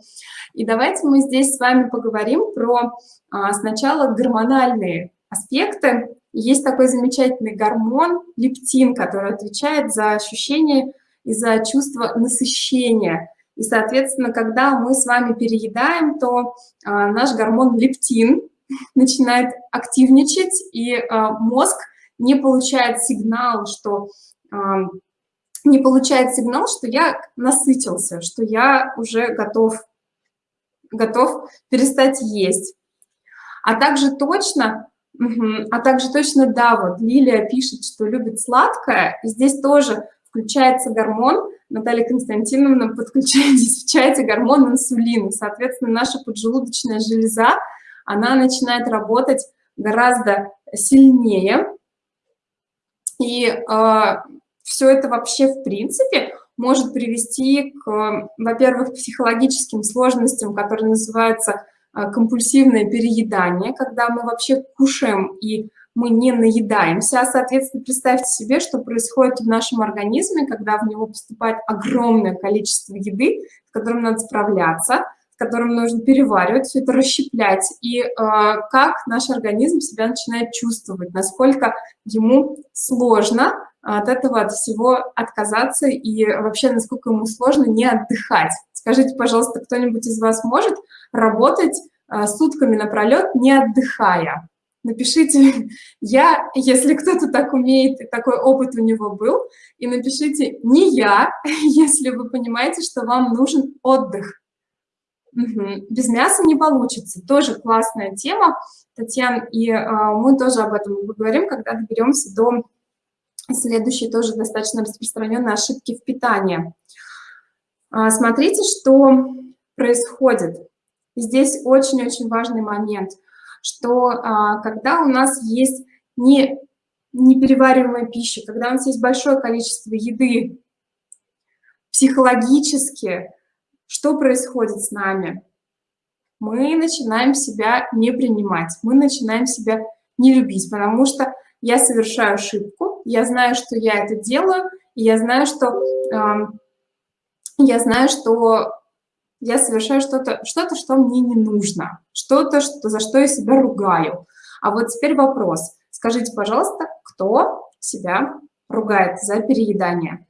И давайте мы здесь с вами поговорим про а, сначала гормональные аспекты. Есть такой замечательный гормон лептин, который отвечает за ощущение и за чувство насыщения. И, соответственно, когда мы с вами переедаем, то а, наш гормон лептин начинает активничать, и а, мозг не получает сигнал, что а, не получает сигнал, что я насытился, что я уже готов, готов перестать есть. А также точно, а также точно, да, вот Лилия пишет, что любит сладкое, и здесь тоже включается гормон, Наталья Константиновна подключает здесь в чате гормон инсулин, соответственно, наша поджелудочная железа, она начинает работать гораздо сильнее, и э, все это вообще, в принципе, может привести к, во-первых, психологическим сложностям, которые называются а, компульсивное переедание, когда мы вообще кушаем и мы не наедаемся, а, соответственно, представьте себе, что происходит в нашем организме, когда в него поступает огромное количество еды, с которым надо справляться, которым нужно переваривать, все это расщеплять, и э, как наш организм себя начинает чувствовать, насколько ему сложно от этого, от всего отказаться и вообще, насколько ему сложно не отдыхать. Скажите, пожалуйста, кто-нибудь из вас может работать а, сутками напролет, не отдыхая? Напишите (laughs) «я», если кто-то так умеет, такой опыт у него был, и напишите «не я», (laughs) если вы понимаете, что вам нужен отдых. Угу. Без мяса не получится. Тоже классная тема, Татьяна, и э, мы тоже об этом поговорим, когда доберемся до Следующие тоже достаточно распространенные ошибки в питании. А, смотрите, что происходит. Здесь очень-очень важный момент, что а, когда у нас есть не, неперевариваемая пища, когда у нас есть большое количество еды, психологически, что происходит с нами? Мы начинаем себя не принимать, мы начинаем себя не любить, потому что я совершаю ошибку, я знаю, что я это делаю, и я знаю, что э, я знаю, что я совершаю что-то, что-то, что мне не нужно, что-то, что, за что я себя ругаю. А вот теперь вопрос. Скажите, пожалуйста, кто себя ругает за переедание?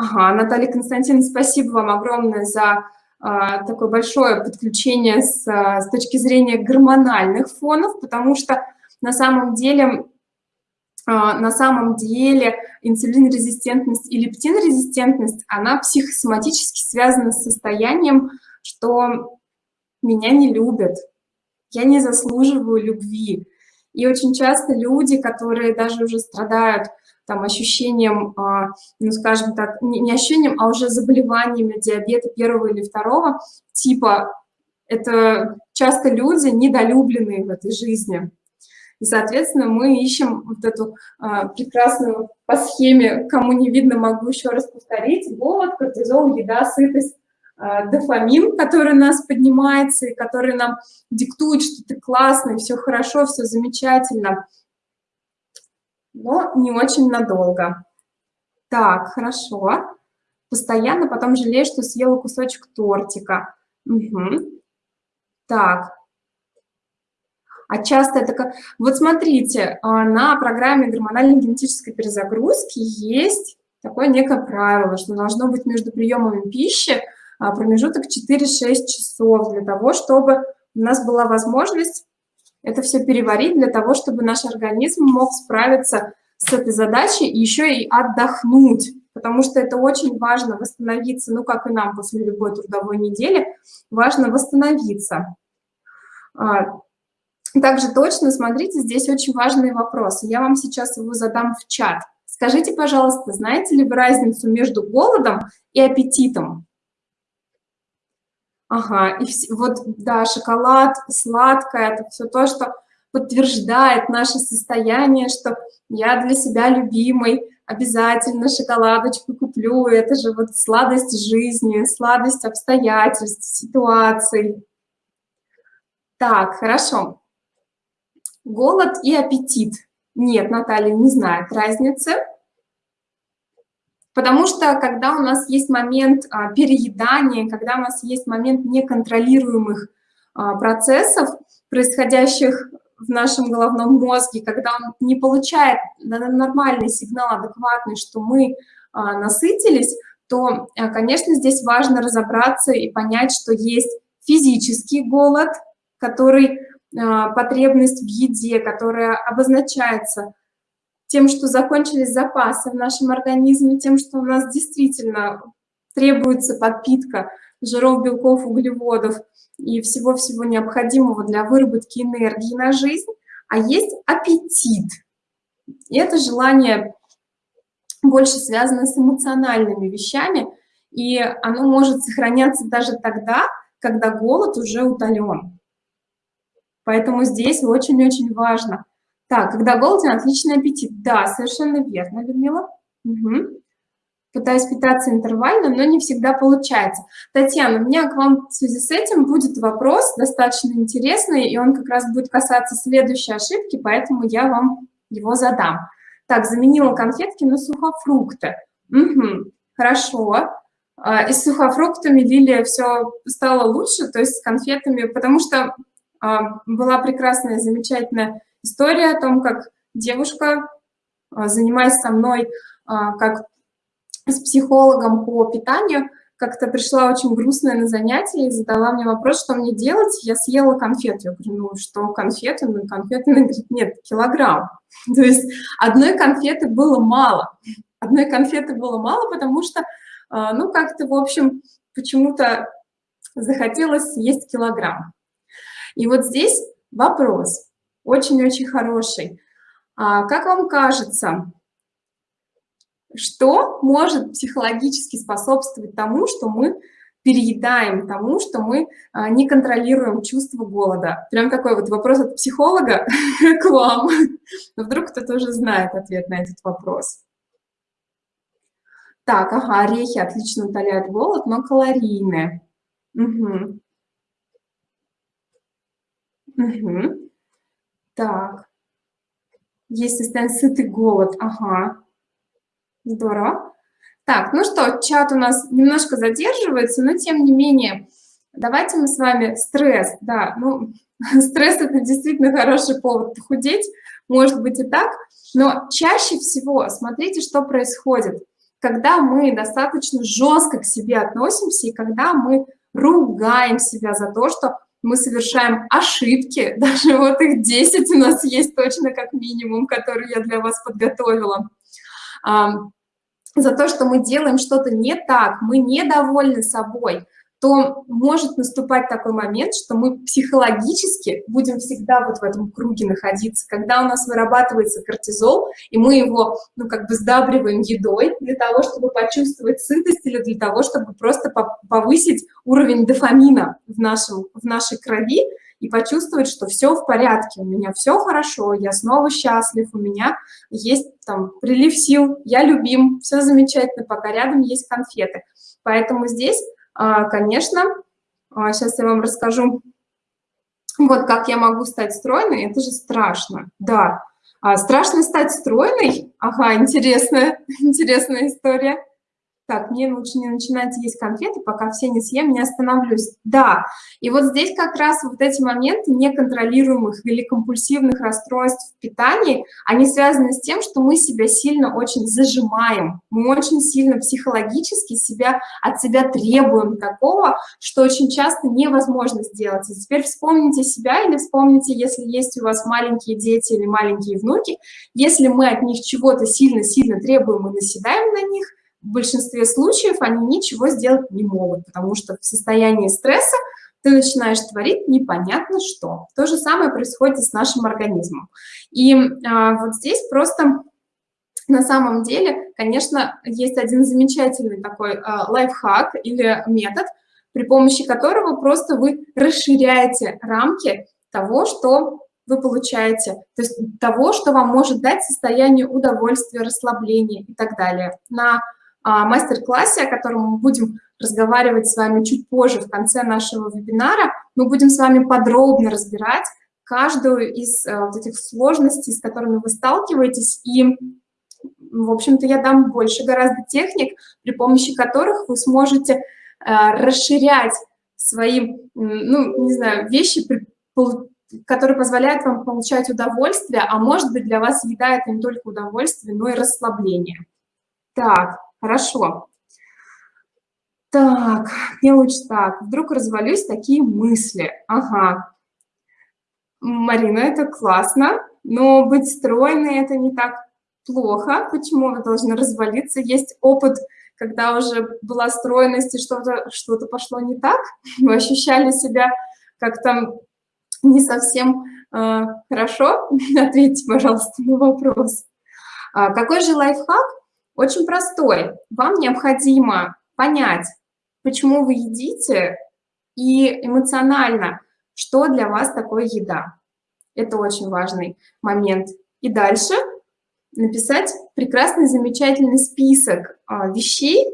Ага, Наталья Константиновна, спасибо вам огромное за а, такое большое подключение с, а, с точки зрения гормональных фонов, потому что на самом деле, а, на самом деле инсулинрезистентность и лептинрезистентность, она психосоматически связана с состоянием, что меня не любят, я не заслуживаю любви. И очень часто люди, которые даже уже страдают там, ощущением, а, ну, скажем так, не ощущением, а уже заболеваниями диабета первого или второго типа. Это часто люди недолюбленные в этой жизни. И, соответственно, мы ищем вот эту а, прекрасную по схеме, кому не видно, могу еще раз повторить, голод, кортизол, еда, сытость, а, дофамин, который нас поднимается и который нам диктует, что ты классный, все хорошо, все замечательно но не очень надолго. Так, хорошо. Постоянно потом жалею, что съела кусочек тортика. Угу. Так. А часто это как... Вот смотрите, а, на программе гормональной генетической перезагрузки есть такое некое правило, что должно быть между приемами пищи а, промежуток 4-6 часов для того, чтобы у нас была возможность это все переварить для того, чтобы наш организм мог справиться с этой задачей и еще и отдохнуть, потому что это очень важно восстановиться, ну, как и нам после любой трудовой недели, важно восстановиться. А, также точно, смотрите, здесь очень важные вопросы. Я вам сейчас его задам в чат. Скажите, пожалуйста, знаете ли вы разницу между голодом и аппетитом? Ага, и вот, да, шоколад, сладкое, это все то, что подтверждает наше состояние, что я для себя любимый, обязательно шоколадочку куплю, это же вот сладость жизни, сладость обстоятельств, ситуаций. Так, хорошо. голод и аппетит. Нет, Наталья не знает разницы. Потому что когда у нас есть момент а, переедания, когда у нас есть момент неконтролируемых а, процессов, происходящих в нашем головном мозге, когда он не получает нормальный сигнал, адекватный, что мы а, насытились, то, конечно, здесь важно разобраться и понять, что есть физический голод, который потребность в еде, которая обозначается тем, что закончились запасы в нашем организме, тем, что у нас действительно требуется подпитка жиров, белков, углеводов и всего-всего необходимого для выработки энергии на жизнь, а есть аппетит. И это желание больше связано с эмоциональными вещами, и оно может сохраняться даже тогда, когда голод уже утолен. Поэтому здесь очень-очень важно. Так, когда голоден, отличный аппетит. Да, совершенно верно, Людмила. Угу. Пытаюсь питаться интервально, но не всегда получается. Татьяна, у меня к вам в связи с этим будет вопрос достаточно интересный, и он как раз будет касаться следующей ошибки, поэтому я вам его задам. Так, заменила конфетки на сухофрукты. Угу, хорошо. А, и с сухофруктами Лилия все стало лучше, то есть с конфетами, потому что а, была прекрасная, замечательная история о том, как девушка, а, занимаясь со мной как с психологом по питанию, как-то пришла очень грустная на занятие и задала мне вопрос, что мне делать. Я съела конфету. Я говорю, ну что конфеты? Ну конфеты, она говорит, нет, килограмм. (laughs) То есть одной конфеты было мало. Одной конфеты было мало, потому что, а, ну как-то, в общем, почему-то захотелось съесть килограмм. И вот здесь вопрос очень-очень хороший. А как вам кажется, что может психологически способствовать тому, что мы переедаем, тому, что мы а, не контролируем чувство голода? Прям такой вот вопрос от психолога (laughs) к вам. Но вдруг кто-то уже знает ответ на этот вопрос. Так, ага, орехи отлично утоляют голод, но калорийные. Угу. Угу. Так. Есть состояние сытый голод, ага. Здорово. Так, ну что, чат у нас немножко задерживается, но тем не менее, давайте мы с вами стресс, да, ну, (laughs) стресс – это действительно хороший повод похудеть, может быть и так, но чаще всего смотрите, что происходит, когда мы достаточно жестко к себе относимся и когда мы ругаем себя за то, что мы совершаем ошибки, (laughs) даже вот их 10 у нас есть точно как минимум, которые я для вас подготовила. За то, что мы делаем что-то не так, мы недовольны собой, то может наступать такой момент, что мы психологически будем всегда вот в этом круге находиться, когда у нас вырабатывается кортизол, и мы его, ну, как бы сдабриваем едой для того, чтобы почувствовать сытость или для того, чтобы просто повысить уровень дофамина в, нашем, в нашей крови, и почувствовать, что все в порядке, у меня все хорошо, я снова счастлив, у меня есть там прилив сил, я любим, все замечательно, пока рядом есть конфеты. Поэтому здесь, конечно, сейчас а, я вам расскажу, вот как я могу стать стройной, это же страшно, да. А страшно стать стройной? Ага, интересная, (laughs) интересная история так, мне лучше не начинать есть конфеты, пока все не съем, не остановлюсь. Да, и вот здесь как раз вот эти моменты неконтролируемых или компульсивных расстройств в питании, они связаны с тем, что мы себя сильно очень зажимаем, мы очень сильно психологически себя от себя требуем такого, что очень часто невозможно сделать. И теперь вспомните себя или вспомните, если есть у вас маленькие дети или маленькие внуки, если мы от них чего-то сильно-сильно требуем и наседаем на них, в большинстве случаев они ничего сделать не могут, потому что в состоянии стресса ты начинаешь творить непонятно что. То же самое происходит с нашим организмом. И а, вот здесь просто на самом деле, конечно, есть один замечательный такой а, лайфхак или метод, при помощи которого просто вы расширяете рамки того, что вы получаете, то есть того, что вам может дать состояние удовольствия, расслабления и так далее. На мастер-классе, о котором мы будем разговаривать с вами чуть позже, в конце нашего вебинара, мы будем с вами подробно разбирать, каждую из э, вот этих сложностей, с которыми вы сталкиваетесь, и, в общем-то, я дам больше гораздо техник, при помощи которых вы сможете э, расширять свои, ну, не знаю, вещи, которые позволяют вам получать удовольствие, а может быть для вас еда это не только удовольствие, но и расслабление. Так, хорошо. Так, мне лучше так. Вдруг развалюсь, такие мысли. Ага. Марина, это классно, но быть стройной это не так плохо. Почему вы должны развалиться? Есть опыт, когда уже была стройность и что-то что, -то, пошло не так. (laughs) Вы ощущали себя как-то не совсем э, хорошо. (laughs) Ответьте, пожалуйста, на вопрос. А, какой же лайфхак? Очень простой. Вам необходимо понять, почему вы едите, и эмоционально, что для вас такое еда. Это очень важный момент. И дальше написать прекрасный, замечательный список а, вещей,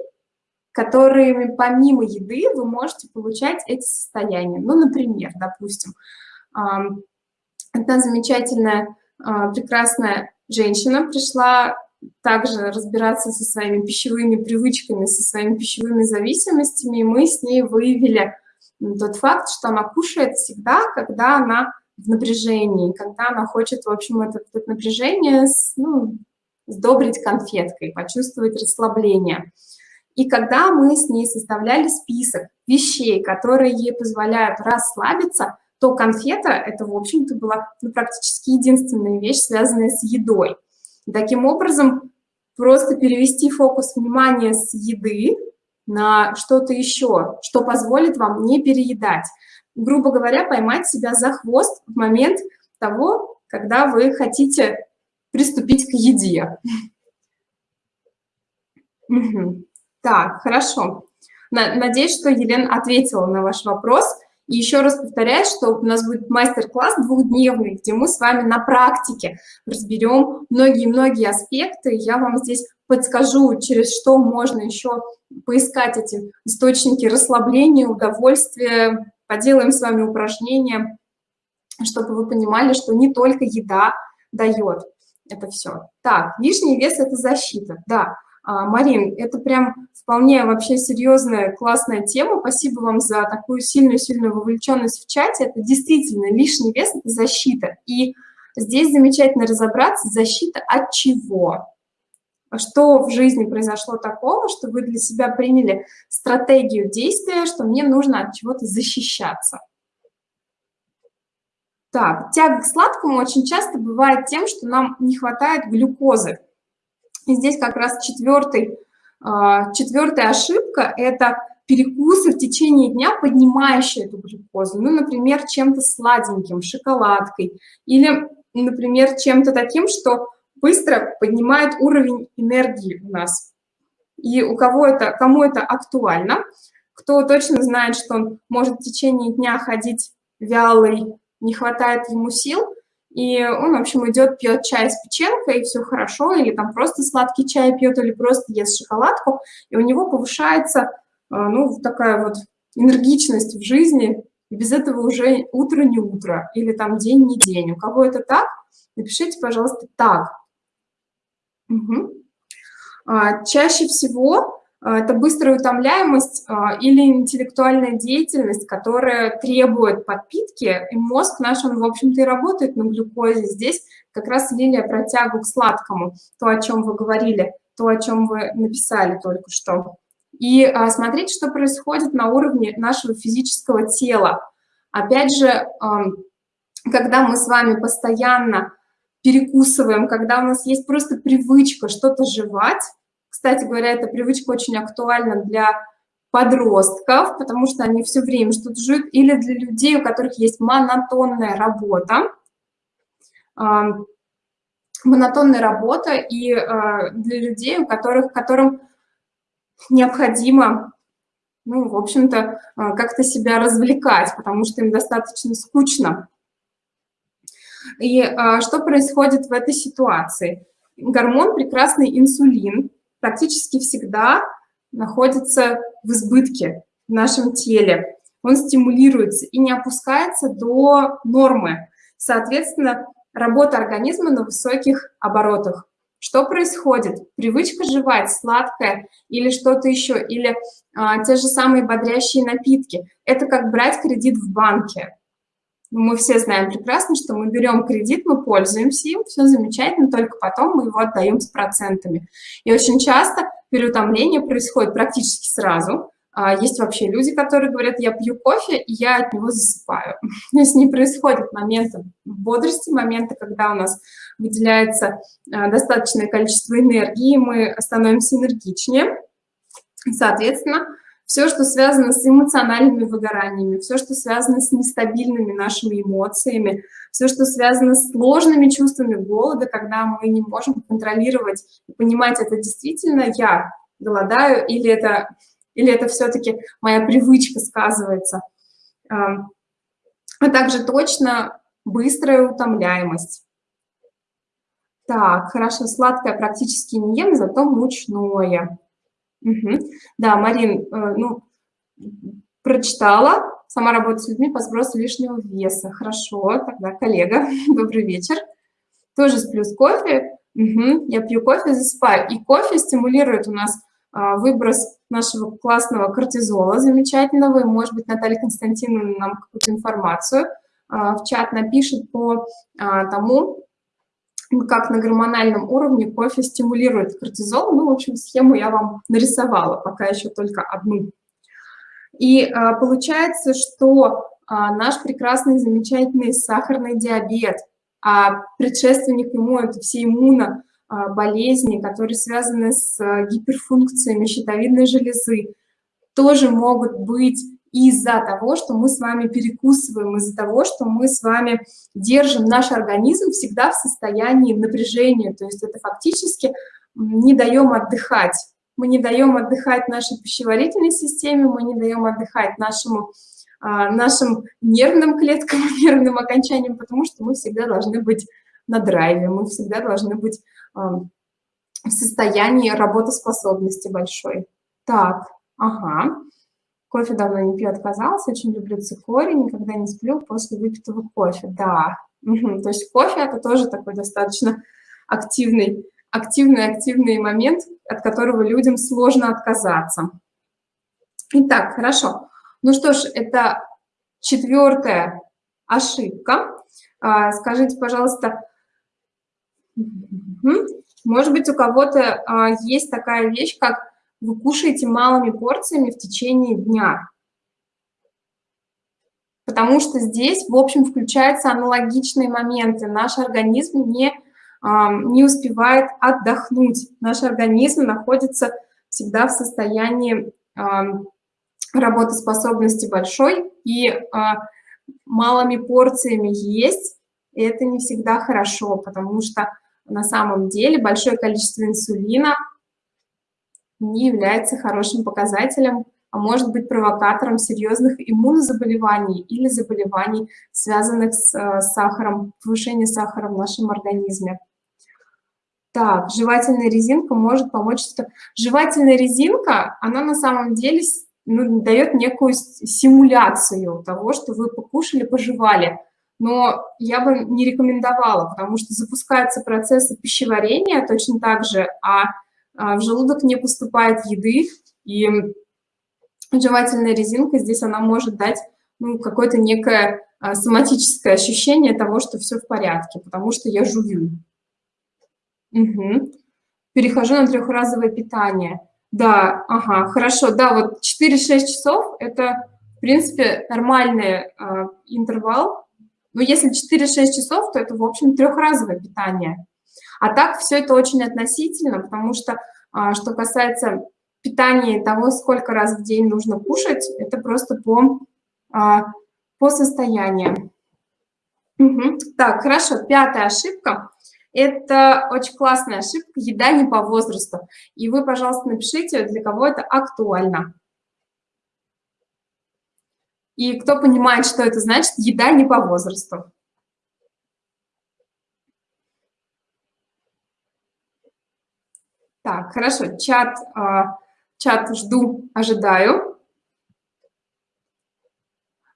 которыми помимо еды вы можете получать эти состояния. Ну, например, допустим, одна замечательная, а, прекрасная женщина пришла также разбираться со своими пищевыми привычками, со своими пищевыми зависимостями, и мы с ней выявили тот факт, что она кушает всегда, когда она в напряжении, когда она хочет, в общем, это, это напряжение ну, сдобрить конфеткой, почувствовать расслабление. И когда мы с ней составляли список вещей, которые ей позволяют расслабиться, то конфета – это, в общем-то, была ну, практически единственная вещь, связанная с едой. И таким образом, просто перевести фокус внимания с еды на что-то еще, что позволит вам не переедать. Грубо говоря, поймать себя за хвост в момент того, когда вы хотите приступить к еде. Так, хорошо. Надеюсь, что Елена ответила на ваш вопрос. И еще раз повторяю, что у нас будет мастер-класс двухдневный, где мы с вами на практике разберем многие-многие аспекты. Я вам здесь подскажу, через что можно еще поискать эти источники расслабления, удовольствия. Поделаем с вами упражнения, чтобы вы понимали, что не только еда дает это все. Так, лишний вес – это защита, да. А, Марин, это прям вполне вообще серьезная, классная тема. Спасибо вам за такую сильную-сильную вовлеченность в чате. Это действительно лишний вес – это защита. И здесь замечательно разобраться, защита от чего. Что в жизни произошло такого, что вы для себя приняли стратегию действия, что мне нужно от чего-то защищаться. Так, тяга к сладкому очень часто бывает тем, что нам не хватает глюкозы. И здесь как раз четвертый, а, четвертая ошибка – это перекусы в течение дня, поднимающие эту глюкозу. Ну, например, чем-то сладеньким, шоколадкой. Или, например, чем-то таким, что быстро поднимает уровень энергии у нас. И у кого это, кому это актуально, кто точно знает, что он может в течение дня ходить вялый, не хватает ему сил, и он, в общем, идет, пьет чай с печенкой, и все хорошо, или там просто сладкий чай пьет, или просто ест шоколадку, и у него повышается, а, ну, такая вот энергичность в жизни, и без этого уже утро не утро, или там день не день. У кого это так, напишите, пожалуйста, так. Угу. А, чаще всего это быстрая утомляемость а, или интеллектуальная деятельность, которая требует подпитки, и мозг наш, он, в общем-то, и работает на глюкозе. Здесь как раз Лилия про тягу к сладкому, то, о чем вы говорили, то, о чем вы написали только что. И а, смотрите, что происходит на уровне нашего физического тела. Опять же, когда мы с вами постоянно перекусываем, когда у нас есть просто привычка что-то жевать, кстати говоря, эта привычка очень актуальна для подростков, потому что они все время что-то жуют, или для людей, у которых есть монотонная работа. Монотонная работа и а, для людей, у которых, которым необходимо, ну, в общем-то, а, как-то себя развлекать, потому что им достаточно скучно. И а, что происходит в этой ситуации? Гормон прекрасный инсулин, практически всегда находится в избытке в нашем теле. Он стимулируется и не опускается до нормы. Соответственно, работа организма на высоких оборотах. Что происходит? Привычка жевать сладкое или что-то еще, или а, те же самые бодрящие напитки. Это как брать кредит в банке. Ну, мы все знаем прекрасно, что мы берем кредит, мы пользуемся им, все замечательно, только потом мы его отдаем с процентами. И очень часто переутомление происходит практически сразу. А, есть вообще люди, которые говорят, я пью кофе, и я от него засыпаю. (laughs) То есть не происходит момента бодрости, момента, когда у нас выделяется а, достаточное количество энергии, мы становимся энергичнее. Соответственно, все, что связано с эмоциональными выгораниями, все, что связано с нестабильными нашими эмоциями, все, что связано с сложными чувствами голода, когда мы не можем контролировать и понимать, это действительно я голодаю или это, или это все-таки моя привычка сказывается. А также точно быстрая утомляемость. Так, хорошо, сладкое практически не ем, зато мучное. Угу. Да, Марин, э, ну, прочитала, сама работаю с людьми по сбросу лишнего веса. Хорошо, тогда коллега, (laughs) добрый вечер. Тоже сплю с кофе. Угу. Я пью кофе, засыпаю. И кофе стимулирует у нас а, выброс нашего классного кортизола замечательного. И, может быть, Наталья Константиновна нам какую-то информацию а, в чат напишет по а, тому, как на гормональном уровне кофе стимулирует кортизол. Ну, в общем, схему я вам нарисовала, пока еще только одну. И а, получается, что а, наш прекрасный, замечательный сахарный диабет, а предшественник ему – это все иммуноболезни, которые связаны с гиперфункциями щитовидной железы, тоже могут быть из-за того, что мы с вами перекусываем, из-за того, что мы с вами держим наш организм всегда в состоянии напряжения, то есть это фактически не даем отдыхать. Мы не даем отдыхать нашей пищеварительной системе, мы не даем отдыхать нашему, а, нашим нервным клеткам, (laughs) нервным окончаниям, потому что мы всегда должны быть на драйве, мы всегда должны быть в состоянии работоспособности большой. Так, ага. Кофе давно не пью, отказался, очень люблю цикорий, никогда не сплю после выпитого кофе. Да, (laughs) то есть кофе это тоже такой достаточно активный, активный, активный момент, от которого людям сложно отказаться. Итак, хорошо. Ну что ж, это четвертая ошибка. А, скажите, пожалуйста, может быть, у кого-то а, есть такая вещь, как вы кушаете малыми порциями в течение дня. Потому что здесь, в общем, включаются аналогичные моменты. Наш организм не, не успевает отдохнуть. Наш организм находится всегда в состоянии работоспособности большой, и а, малыми порциями есть, это не всегда хорошо, потому что на самом деле большое количество инсулина не является хорошим показателем, а может быть провокатором серьезных иммунозаболеваний или заболеваний, связанных с э, сахаром, повышением сахара в нашем организме. Так, жевательная резинка может помочь. Жевательная резинка, она на самом деле ну, дает некую симуляцию того, что вы покушали, пожевали. Но я бы не рекомендовала, потому что запускаются процессы пищеварения точно так же, а а, в желудок не поступает еды, и жевательная резинка здесь она может дать ну, какое-то некое а, соматическое ощущение того, что все в порядке, потому что я жую. Угу. Перехожу на трехразовое питание. Да, ага, хорошо, да, вот 4-6 часов – это, в принципе, нормальный э, интервал. Но если 4-6 часов, то это, в общем, трехразовое питание. А так все это очень относительно, потому что, а, что касается питания того, сколько раз в день нужно кушать, это просто по, а, по состоянию. Угу. Так, хорошо, пятая ошибка. Это очень классная ошибка, еда не по возрасту. И вы, пожалуйста, напишите, для кого это актуально. И кто понимает, что это значит, еда не по возрасту. Так, хорошо, чат, а, чат жду, ожидаю.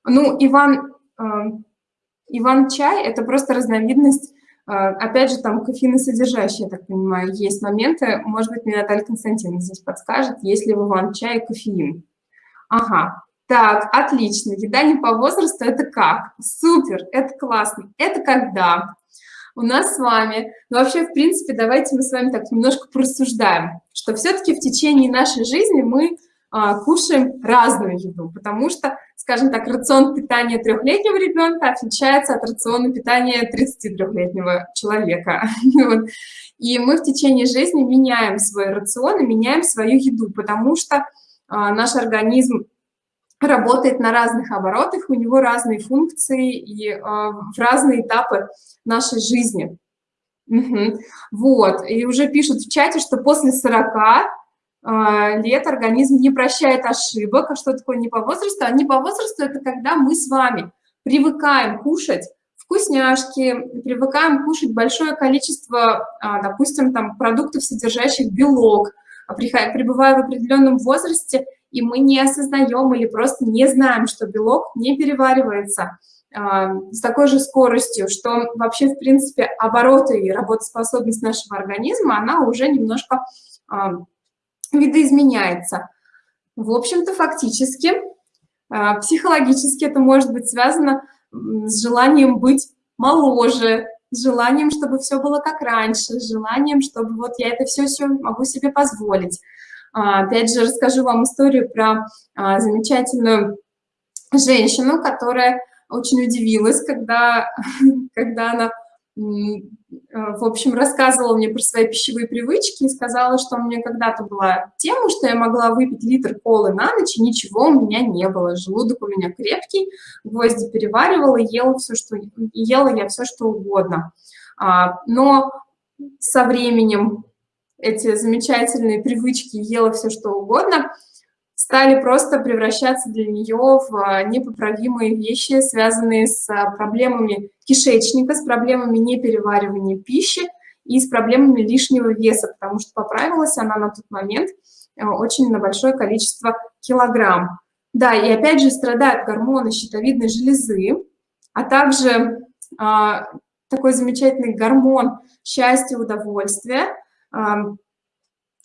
Ну, Иван, а, Иван-чай – это просто разновидность, а, опять же, там кофеиносодержащие, я так понимаю, есть моменты. Может быть, мне Наталья Константиновна здесь подскажет, есть ли в Иван-чае кофеин. Ага, так, отлично. Еда не по возрасту – это как? Супер, это классно. Это когда? У нас с вами, ну вообще, в принципе, давайте мы с вами так немножко просуждаем, что все-таки в течение нашей жизни мы а, кушаем разную еду, потому что, скажем так, рацион питания трехлетнего ребенка отличается от рациона питания 33-летнего человека. (laughs) И мы в течение жизни меняем свой рацион и меняем свою еду, потому что а, наш организм работает на разных оборотах, у него разные функции и э, в разные этапы нашей жизни. Угу. Вот, и уже пишут в чате, что после 40 э, лет организм не прощает ошибок. А что такое не по возрасту? А не по возрасту – это когда мы с вами привыкаем кушать вкусняшки, привыкаем кушать большое количество, допустим, там, продуктов, содержащих белок, пребывая в определенном возрасте – и мы не осознаем или просто не знаем, что белок не переваривается э, с такой же скоростью, что вообще, в принципе, обороты и работоспособность нашего организма, она уже немножко э, видоизменяется. В общем-то, фактически, э, психологически это может быть связано с желанием быть моложе, с желанием, чтобы все было как раньше, с желанием, чтобы вот я это все-все могу себе позволить. А, опять же, расскажу вам историю про а, замечательную женщину, которая очень удивилась, когда, (laughs) когда она, в общем, рассказывала мне про свои пищевые привычки и сказала, что у меня когда-то была тема, что я могла выпить литр колы на ночь, и ничего у меня не было. Желудок у меня крепкий, гвозди переваривала, ела все, что ела я все, что угодно. А, но со временем эти замечательные привычки, ела все что угодно, стали просто превращаться для нее в а, непоправимые вещи, связанные с а, проблемами кишечника, с проблемами непереваривания пищи и с проблемами лишнего веса, потому что поправилась она на тот момент э, очень на большое количество килограмм. Да, и опять же страдают гормоны щитовидной железы, а также а, такой замечательный гормон счастья, удовольствия –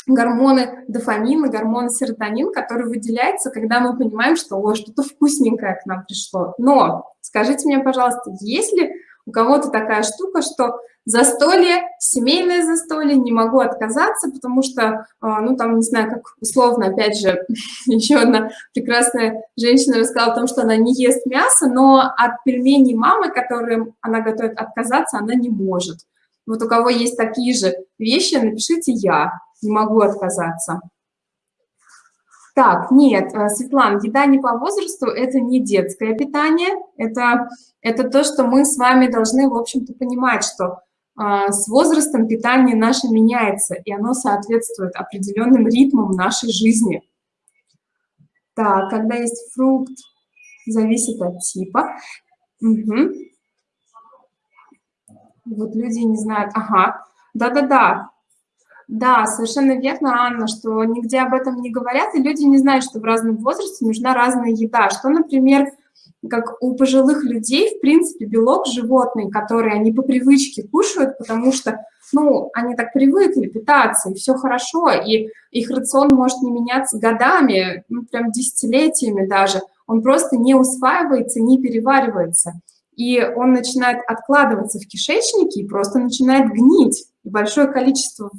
гормоны дофамин и гормоны серотонин, который выделяется, когда мы понимаем, что о, что-то вкусненькое к нам пришло. Но скажите мне, пожалуйста, есть ли у кого-то такая штука, что застолье, семейное застолье, не могу отказаться, потому что, а, ну, там, не знаю, как условно, опять же, (laughs) еще одна прекрасная женщина рассказала о том, что она не ест мясо, но от пельменей мамы, которые она готовит, отказаться она не может. Вот у кого есть такие же вещи, напишите «я», не могу отказаться. Так, нет, э, Светлана, еда не по возрасту – это не детское питание, это, это то, что мы с вами должны, в общем-то, понимать, что э, с возрастом питание наше меняется, и оно соответствует определенным ритмам нашей жизни. Так, когда есть фрукт, зависит от типа. Угу. Вот люди не знают, ага, да-да-да, да, совершенно верно, Анна, что нигде об этом не говорят, и люди не знают, что в разном возрасте нужна разная еда, что, например, как у пожилых людей, в принципе, белок животный, который они по привычке кушают, потому что, ну, они так привыкли питаться, и все хорошо, и их рацион может не меняться годами, ну, прям десятилетиями даже, он просто не усваивается, не переваривается и он начинает откладываться в кишечнике и просто начинает гнить. И большое количество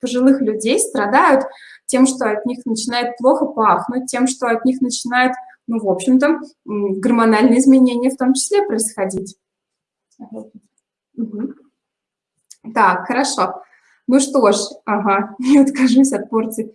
пожилых людей страдают тем, что от них начинает плохо пахнуть, тем, что от них начинает, ну, в общем-то, гормональные изменения в том числе происходить. Угу. Так, хорошо. Ну что ж, ага, (laughs) не откажусь от порции.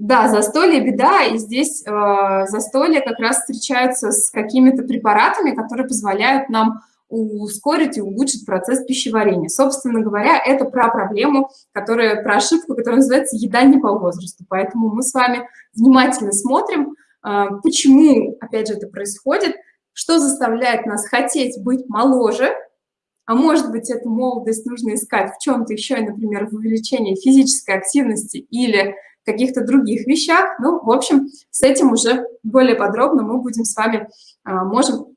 Да, застолье – беда, и здесь э, застолье как раз встречаются с какими-то препаратами, которые позволяют нам ускорить и улучшить процесс пищеварения. Собственно говоря, это про проблему, которая, про ошибку, которая называется «еда не по возрасту». Поэтому мы с вами внимательно смотрим, э, почему, опять же, это происходит, что заставляет нас хотеть быть моложе, а может быть, эту молодость нужно искать в чем-то еще, например, в увеличении физической активности или каких-то других вещах. Ну, в общем, с этим уже более подробно мы будем с вами, а, можем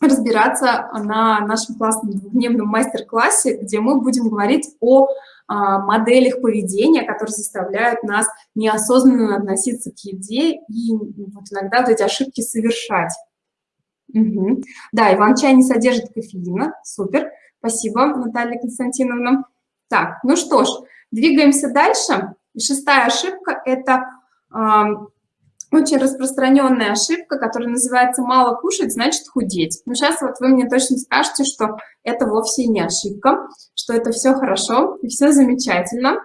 разбираться на нашем классном двухдневном мастер-классе, где мы будем говорить о а, моделях поведения, которые заставляют нас неосознанно относиться к еде и вот иногда вот эти ошибки совершать. Угу. Да, иван-чай не содержит кофеина. Супер. Спасибо, Наталья Константиновна. Так, ну что ж, двигаемся дальше. Шестая ошибка – это очень распространенная ошибка, которая называется «мало кушать, значит худеть». Но сейчас вот вы мне точно скажете, что это вовсе не ошибка, что это все хорошо и все замечательно.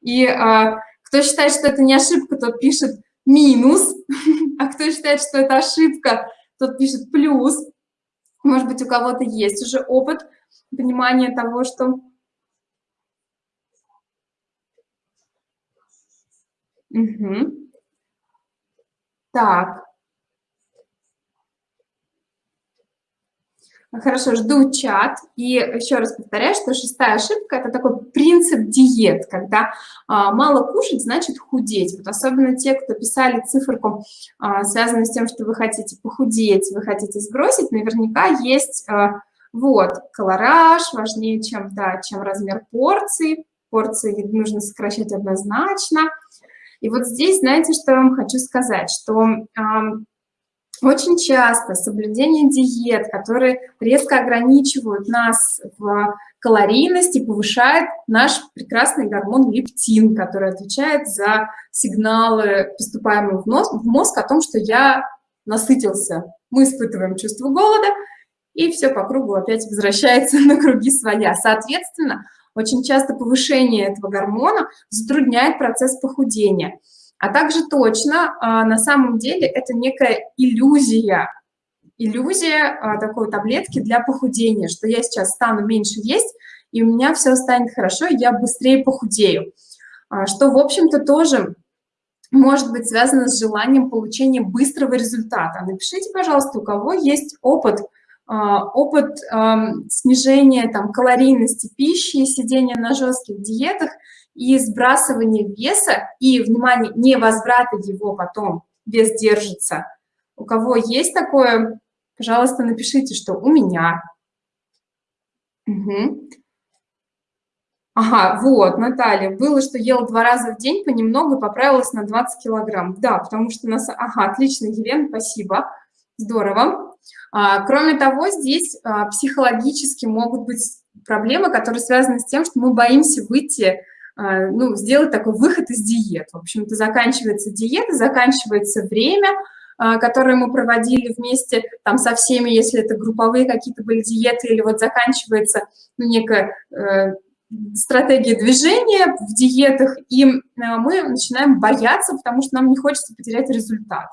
И а, кто считает, что это не ошибка, тот пишет минус, (laughs) а кто считает, что это ошибка, тот пишет плюс. Может быть, у кого-то есть уже опыт понимания того, что... Угу. Так. Хорошо, жду чат. И еще раз повторяю, что шестая ошибка – это такой принцип диет, когда а, мало кушать, значит худеть. Вот особенно те, кто писали циферку, а, связанную с тем, что вы хотите похудеть, вы хотите сбросить, наверняка есть а, вот колораж важнее, чем, да, чем размер порции. Порции нужно сокращать однозначно. И вот здесь, знаете, что я вам хочу сказать, что очень часто соблюдение диет, которые резко ограничивают нас в калорийности, повышает наш прекрасный гормон лептин, который отвечает за сигналы, поступаемые в мозг, в мозг о том, что я насытился. Мы испытываем чувство голода, и все по кругу опять возвращается (laughs) на круги своя. Соответственно, очень часто повышение этого гормона затрудняет процесс похудения. А также точно, а, на самом деле, это некая иллюзия, иллюзия а, такой таблетки для похудения, что я сейчас стану меньше есть, и у меня все станет хорошо, и я быстрее похудею. А, что, в общем-то, тоже может быть связано с желанием получения быстрого результата. Напишите, пожалуйста, у кого есть опыт опыт снижения там, калорийности пищи, сидения на жестких диетах и сбрасывания веса, и, внимание, не возврата его потом, вес держится. У кого есть такое, пожалуйста, напишите, что у меня. Угу. Ага, вот, Наталья, было, что ела два раза в день понемногу поправилась на 20 килограмм. Да, потому что нас... Ага, отлично, Елена, спасибо. Здорово. А, кроме того, здесь а, психологически могут быть проблемы, которые связаны с тем, что мы боимся выйти, а, ну, сделать такой выход из диет. В общем-то, заканчивается диета, заканчивается время, которое мы проводили вместе там со всеми, если это групповые какие-то были диеты, или вот заканчивается ну, некая э, стратегия движения в диетах, и мы начинаем бояться, потому что нам не хочется потерять результат.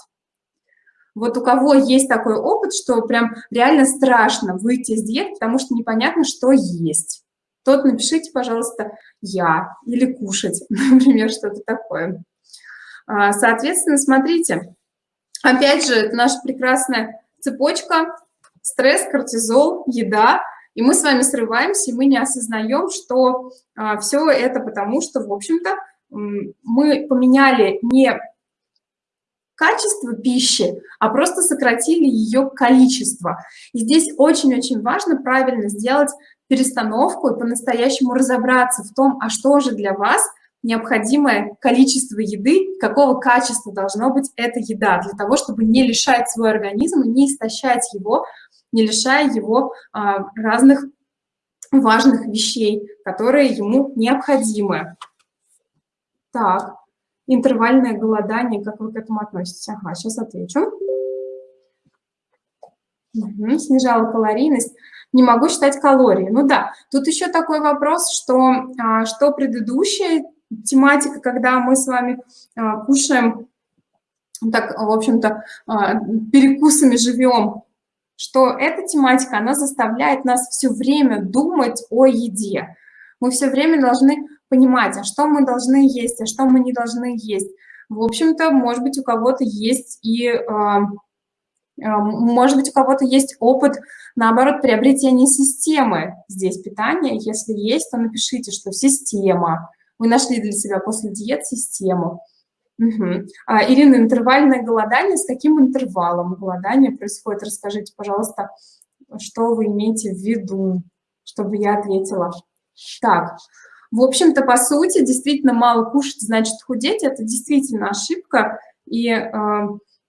Вот у кого есть такой опыт, что прям реально страшно выйти из диеты, потому что непонятно, что есть. Тот напишите, пожалуйста, «я» или «кушать», (laughs) например, что-то такое. А, соответственно, смотрите, опять же, это наша прекрасная цепочка, стресс, кортизол, еда, и мы с вами срываемся, и мы не осознаем, что а, все это потому, что, в общем-то, мы поменяли не качество пищи, а просто сократили ее количество. И здесь очень-очень важно правильно сделать перестановку и по-настоящему разобраться в том, а что же для вас необходимое количество еды, какого качества должно быть эта еда, для того, чтобы не лишать свой организм, не истощать его, не лишая его а, разных важных вещей, которые ему необходимы. Так, интервальное голодание, как вы к этому относитесь? Ага, сейчас отвечу. Угу, снижала калорийность. Не могу считать калории. Ну да, тут еще такой вопрос, что, а, что предыдущая тематика, когда мы с вами а, кушаем, так, в общем-то, а, перекусами живем, что эта тематика, она заставляет нас все время думать о еде. Мы все время должны понимать, а что мы должны есть, а что мы не должны есть. В общем-то, может быть, у кого-то есть и, а, а, может быть, у кого-то есть опыт, наоборот, приобретения системы здесь питания. Если есть, то напишите, что система. Вы нашли для себя после диет систему. Угу. А, Ирина, интервальное голодание, с каким интервалом голодания происходит? Расскажите, пожалуйста, что вы имеете в виду, чтобы я ответила. Так, в общем-то, по сути, действительно мало кушать значит худеть. Это действительно ошибка, и э,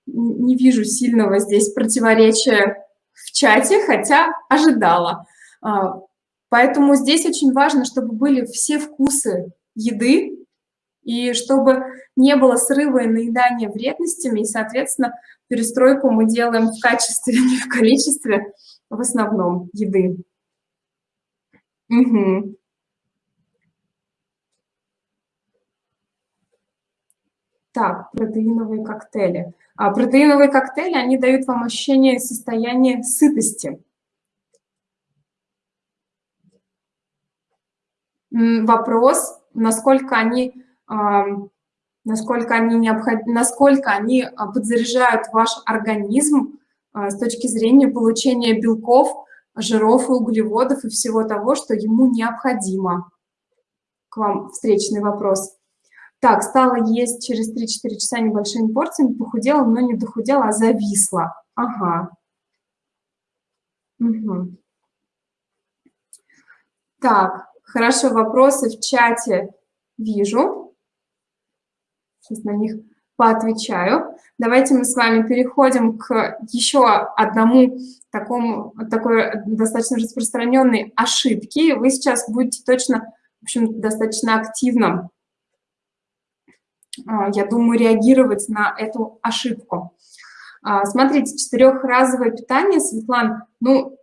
не вижу сильного здесь противоречия в чате, хотя ожидала. А, поэтому здесь очень важно, чтобы были все вкусы еды, и чтобы не было срыва и наедания вредностями, и, соответственно, перестройку мы делаем в качестве, (laughs) не в количестве, в основном еды. Угу. Так, протеиновые коктейли. А протеиновые коктейли, они дают вам ощущение состояния сытости. Вопрос, насколько они, насколько они, необход... насколько они а, подзаряжают ваш организм а, с точки зрения получения белков, жиров и углеводов и всего того, что ему необходимо. К вам встречный вопрос. Так, стала есть через 3-4 часа небольшими порциями, похудела, но не дохудела, а зависла. Ага. Угу. Так, хорошо, вопросы в чате вижу. Сейчас на них поотвечаю. Давайте мы с вами переходим к еще одному такому, такой достаточно распространенной ошибке. Вы сейчас будете точно, в общем, достаточно активно а, я думаю, реагировать на эту ошибку. А, смотрите, четырехразовое питание, Светлан, ну,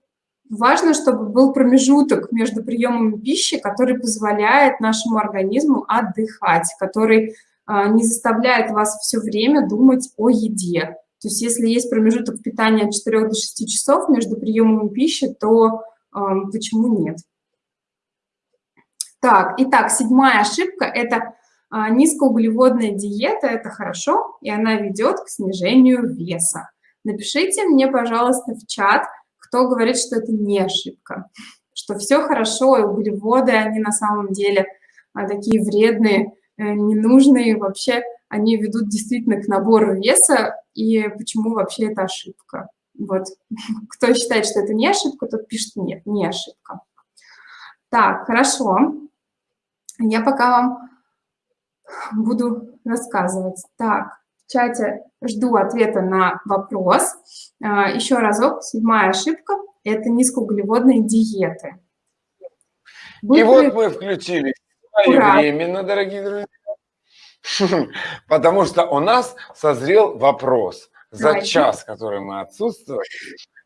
важно, чтобы был промежуток между приемами пищи, который позволяет нашему организму отдыхать, который а, не заставляет вас все время думать о еде. То есть если есть промежуток питания от 4 до 6 часов между приемами пищи, то э, почему нет? Так, итак, седьмая ошибка – это а, низкоуглеводная диета – это хорошо, и она ведет к снижению веса. Напишите мне, пожалуйста, в чат, кто говорит, что это не ошибка, что все хорошо, и углеводы, они на самом деле а, такие вредные, э, ненужные, вообще они ведут действительно к набору веса, и почему вообще это ошибка. Вот, (laughs) кто считает, что это не ошибка, тот пишет нет, не ошибка. Так, хорошо. Я пока вам буду рассказывать. Так, в чате жду ответа на вопрос. А, еще разок, седьмая ошибка – это низкоуглеводные диеты.
Вы И вот мы включили временно, дорогие друзья, (laughs) потому что у нас созрел вопрос. За Давайте. час, который мы отсутствовали,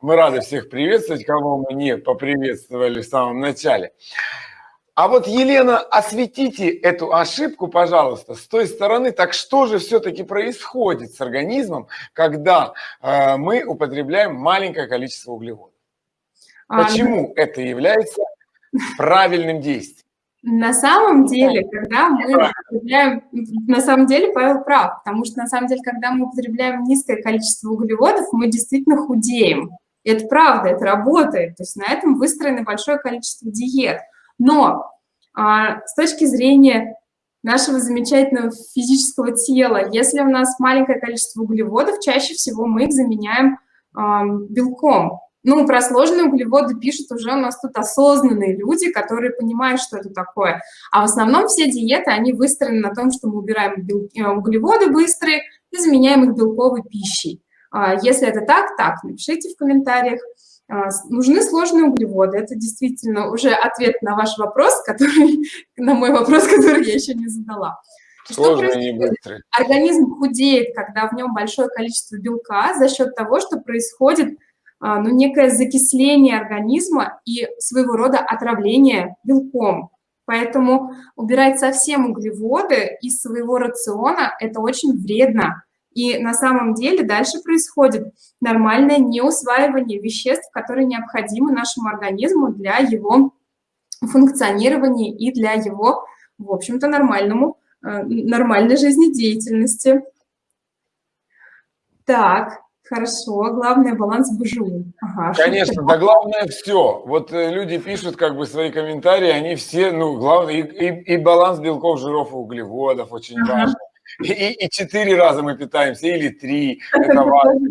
мы рады всех приветствовать, кого мы не поприветствовали в самом начале. А вот, Елена, осветите эту ошибку, пожалуйста, с той стороны. Так что же все-таки происходит с организмом, когда э, мы употребляем маленькое количество углеводов? А, Почему а, это является правильным действием?
На самом деле, когда мы употребляем, на самом деле Павел прав, потому что на самом деле, когда мы употребляем низкое количество углеводов, мы действительно худеем. И это правда, это работает. То есть на этом выстроено большое количество диет. Но а, с точки зрения нашего замечательного физического тела, если у нас маленькое количество углеводов, чаще всего мы их заменяем а, белком. Ну, про сложные углеводы пишут уже у нас тут осознанные люди, которые понимают, что это такое. А в основном все диеты, они выстроены на том, что мы убираем белки, э, углеводы быстрые и заменяем их белковой пищей. А, если это так, так, напишите в комментариях. А, нужны сложные углеводы. Это действительно уже ответ на ваш вопрос, (laughs) который, на мой вопрос, который я еще не задала.
Сложные, не быстрые.
Организм худеет, когда в нем большое количество белка за счет того, что происходит а, ну, некое закисление организма и своего рода отравление белком. Поэтому убирать совсем углеводы из своего рациона – это очень вредно. И на самом деле дальше происходит нормальное неусваивание веществ, которые необходимы нашему организму для его функционирования и для его, в общем-то, нормальному, э, нормальной жизнедеятельности. Так, Хорошо, главное баланс БЖУ.
Ага, Конечно, да главное все. Вот э, люди пишут как бы свои комментарии, они все, ну, главное, и, и, и баланс белков, жиров и углеводов очень ага. важен И, и четыре раза мы питаемся, или три. Это важно.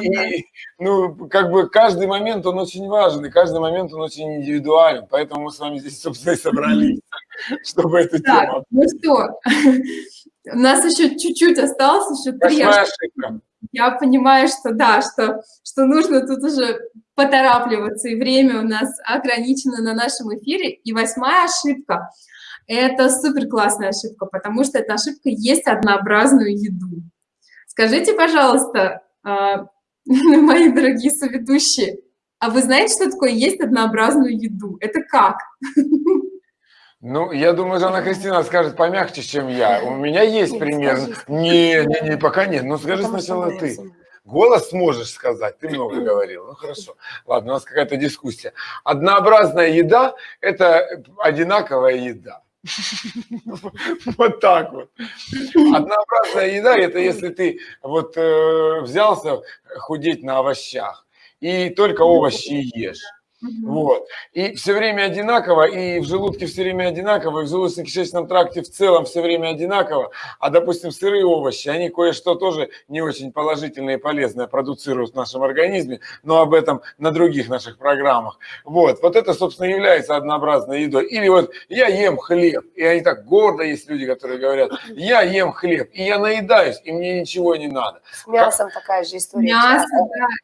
И, ну, как бы каждый момент, он очень важен, и каждый момент, он очень индивидуален. Поэтому мы с вами здесь, собственно, и собрались, (laughs) чтобы эту
так,
тему...
ну что, (laughs) у нас еще чуть-чуть осталось, еще три ошибка. Я понимаю, что да, что, что нужно тут уже поторапливаться, и время у нас ограничено на нашем эфире. И восьмая ошибка – это супер классная ошибка, потому что эта ошибка есть однообразную еду. Скажите, пожалуйста, а, (laughs) мои дорогие соведущие, а вы знаете, что такое есть однообразную еду? Это как?
Ну, я думаю, Жанна Кристина скажет помягче, чем я. У меня есть нет, пример. Не, не, не, пока нет. Ну, скажи Потому сначала ты. Голос сможешь сказать, ты много говорил. Ну, хорошо. Ладно, у нас какая-то дискуссия. Однообразная еда – это одинаковая еда. (laughs) Вот так вот. Однообразная еда – это если ты вот э, взялся худеть на овощах и только овощи ешь. Вот. И все время одинаково, и в желудке все время одинаково, и в желудочно-кишечном тракте в целом все время одинаково. А, допустим, сырые овощи, они кое-что тоже не очень положительное и полезное продуцируют в нашем организме, но об этом на других наших программах. Вот. Вот это, собственно, является однообразной едой. Или вот я ем хлеб, и они так гордо есть люди, которые говорят, я ем хлеб, и я наедаюсь, и мне ничего не надо.
С мясом как... такая же история.
Мясо,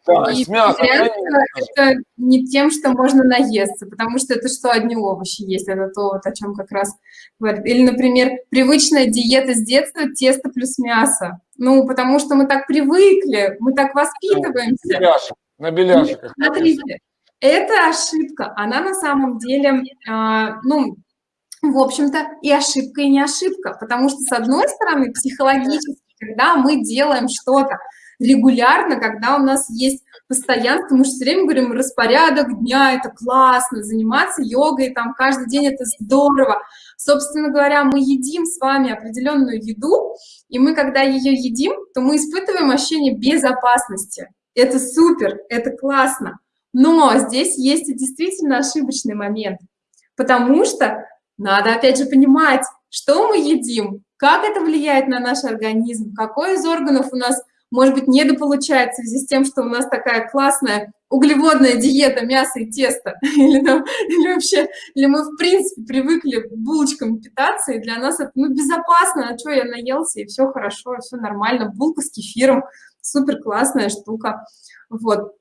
да. да и с мясом. Это не тем, что что можно наесться, потому что это что одни овощи есть, это то, вот, о чем как раз говорит. Или, например, привычная диета с детства – тесто плюс мясо. Ну, потому что мы так привыкли, мы так воспитываемся.
На беляшек, на беляшек.
Смотрите, эта ошибка, она на самом деле, э, ну, в общем-то, и ошибка, и не ошибка, потому что, с одной стороны, психологически, когда мы делаем что-то регулярно, когда у нас есть постоянство, мы же все время говорим, распорядок дня, это классно, заниматься йогой, там каждый день это здорово. Собственно говоря, мы едим с вами определенную еду, и мы, когда ее едим, то мы испытываем ощущение безопасности. Это супер, это классно. Но здесь есть и действительно ошибочный момент, потому что надо, опять же, понимать, что мы едим, как это влияет на наш организм, какой из органов у нас может быть, недополучает в связи с тем, что у нас такая классная углеводная диета, мясо и тесто, (laughs) или, там, или вообще, или мы, в принципе, привыкли булочками питаться, и для нас это, ну, безопасно, а что, я наелся, и все хорошо, все нормально, булка с кефиром, супер классная штука, вот.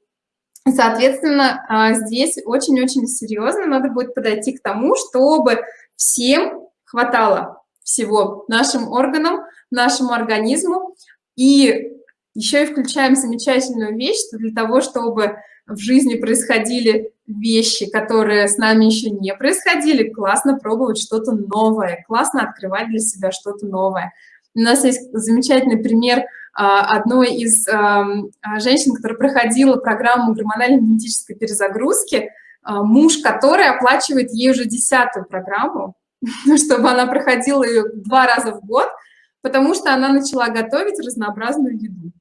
Соответственно, а, здесь очень-очень серьезно надо будет подойти к тому, чтобы всем хватало всего нашим органам, нашему организму, и еще и включаем замечательную вещь, что для того, чтобы в жизни происходили вещи, которые с нами еще не происходили, классно пробовать что-то новое, классно открывать для себя что-то новое. У нас есть замечательный пример а, одной из а, женщин, которая проходила программу гормонально-генетической перезагрузки, а, муж которой оплачивает ей уже десятую программу, (laughs) чтобы она проходила ее два раза в год, потому что она начала готовить разнообразную еду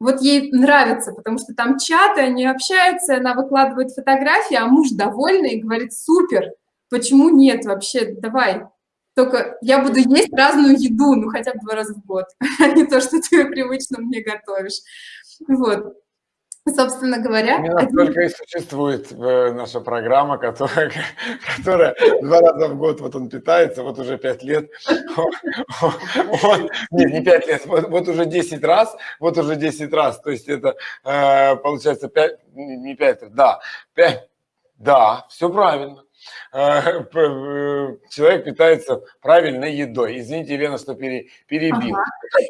вот ей нравится, потому что там чаты, они общаются, она выкладывает фотографии, а муж довольный и говорит, супер, почему нет вообще, давай, только я буду есть разную еду, ну хотя бы два раза в год, (laughs) а не то, что ты (laughs) привычно мне готовишь. Вот. (laughs) Собственно говоря...
Именно только и существует э, наша программа, которая, (laughs) которая два раза в год вот он питается, вот уже пять лет. (laughs) Он, нет, не пять лет, вот, вот уже 10 раз, вот уже 10 раз. То есть это э, получается 5, не 5, да, 5, да, все правильно. (laughs) Э, э, человек питается правильной едой. Извините, Елена, что перебил.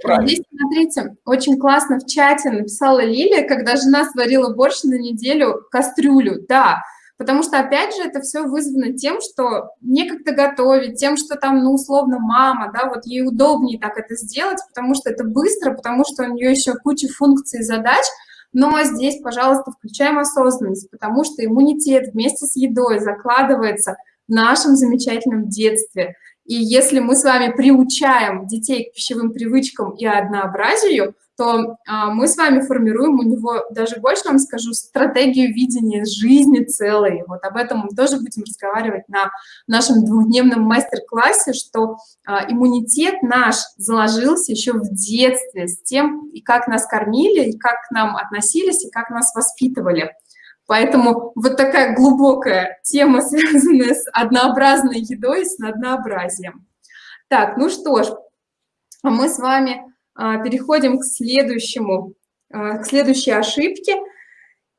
Ага. Здесь, смотрите, очень классно в чате написала Лилия, когда жена сварила борщ на неделю кастрюлю. Да, потому что, опять же, это все вызвано тем, что некогда готовить, тем, что там, ну, условно, мама, да, вот ей удобнее так это сделать, потому что это быстро, потому что у нее еще куча функций и задач, но здесь, пожалуйста, включаем осознанность, потому что иммунитет вместе с едой закладывается в нашем замечательном детстве. И если мы с вами приучаем детей к пищевым привычкам и однообразию, то а, мы с вами формируем у него, даже больше вам скажу, стратегию видения жизни целой. Вот об этом мы тоже будем разговаривать на нашем двухдневном мастер-классе, что а, иммунитет наш заложился еще в детстве с тем, и как нас кормили, и как к нам относились, и как нас воспитывали. Поэтому вот такая глубокая тема, (laughs) связанная с однообразной едой, с однообразием. Так, ну что ж, мы с вами а, переходим к следующему, а, к следующей ошибке.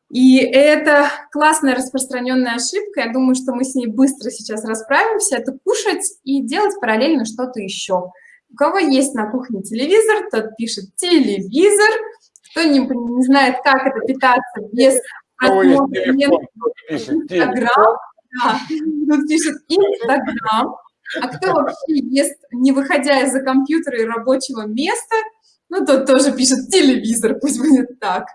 И это классная распространенная ошибка. Я думаю, что мы с ней быстро сейчас расправимся. Это кушать и делать параллельно что-то еще. У кого есть на кухне телевизор, тот пишет телевизор. Кто не, не знает, как это питаться без просмотра Инстаграм. Да, тут пишет Инстаграм. (laughs) А кто вообще ест, не выходя из-за компьютера и рабочего места, ну, тот тоже пишет телевизор, пусть будет так.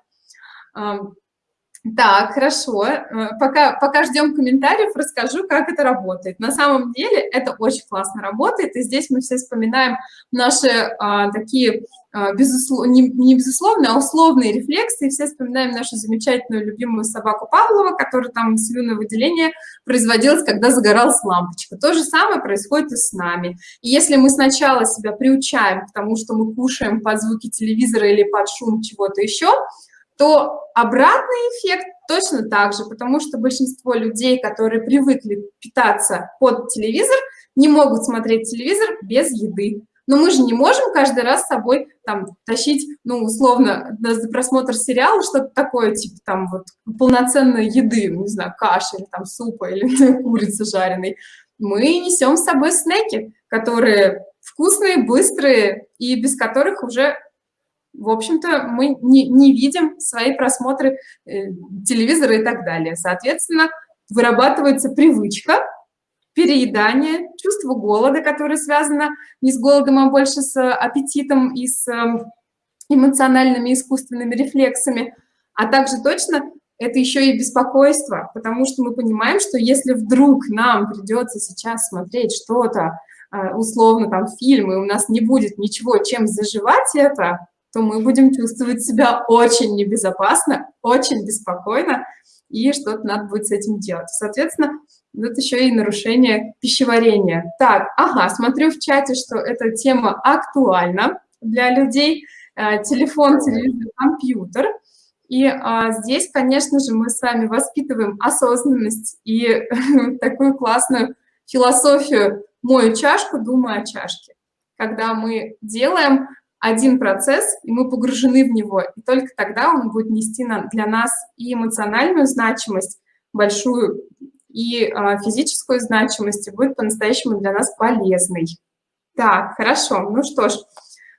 Так, хорошо. Э, пока, пока ждем комментариев, расскажу, как это работает. На самом деле это очень классно работает, и здесь мы все вспоминаем наши а, такие, а, безуслов... не, не безусловные, а условные рефлексы, и все вспоминаем нашу замечательную любимую собаку Павлова, которая там слюное выделение производилось, когда загоралась лампочка. То же самое происходит и с нами. И если мы сначала себя приучаем к тому, что мы кушаем под звуки телевизора или под шум чего-то еще, то обратный эффект точно так же, потому что большинство людей, которые привыкли питаться под телевизор, не могут смотреть телевизор без еды. Но мы же не можем каждый раз с собой там тащить, ну, условно, за просмотр сериала что-то такое, типа там вот полноценной еды, не знаю, каши или там супа или (laughs) курицы жареной. Мы несем с собой снеки, которые вкусные, быстрые и без которых уже в общем-то, мы не, не видим свои просмотры э, телевизора и так далее. Соответственно, вырабатывается привычка переедания, чувство голода, которое связано не с голодом, а больше с аппетитом и с э, эмоциональными искусственными рефлексами, а также точно это еще и беспокойство, потому что мы понимаем, что если вдруг нам придется сейчас смотреть что-то, э, условно там фильм, и у нас не будет ничего, чем заживать это, то мы будем чувствовать себя очень небезопасно, очень беспокойно, и что-то надо будет с этим делать. Соответственно, вот еще и нарушение пищеварения. Так, ага, смотрю в чате, что эта тема актуальна для людей. Э, телефон, телевизор, компьютер. И а, здесь, конечно же, мы с вами воспитываем осознанность и (laughs) такую классную философию «мою чашку, думаю о чашке». Когда мы делаем один процесс, и мы погружены в него, и только тогда он будет нести для нас и эмоциональную значимость большую, и а, физическую значимость, и будет по-настоящему для нас полезный. Так, хорошо, ну что ж,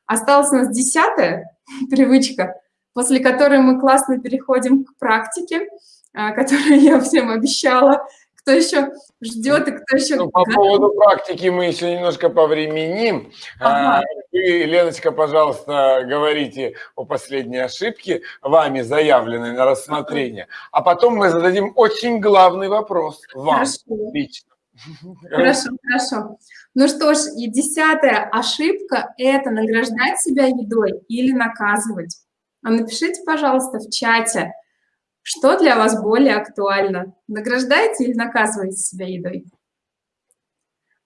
осталась у нас десятая (laughs) привычка, после которой мы классно переходим к практике, а, которую (laughs) я всем обещала, кто еще ждет и кто еще...
Ну, по поводу практики мы еще немножко повременим. А, ага. Вы, Леночка, пожалуйста, говорите о последней ошибке, вами заявленной на рассмотрение, а потом мы зададим очень главный вопрос вам
хорошо. лично. (laughs) Хорошо, хорошо. Ну что ж, и десятая ошибка – это награждать себя едой или наказывать. А напишите, пожалуйста, в чате, что для вас более актуально? Награждаете или наказываете себя едой?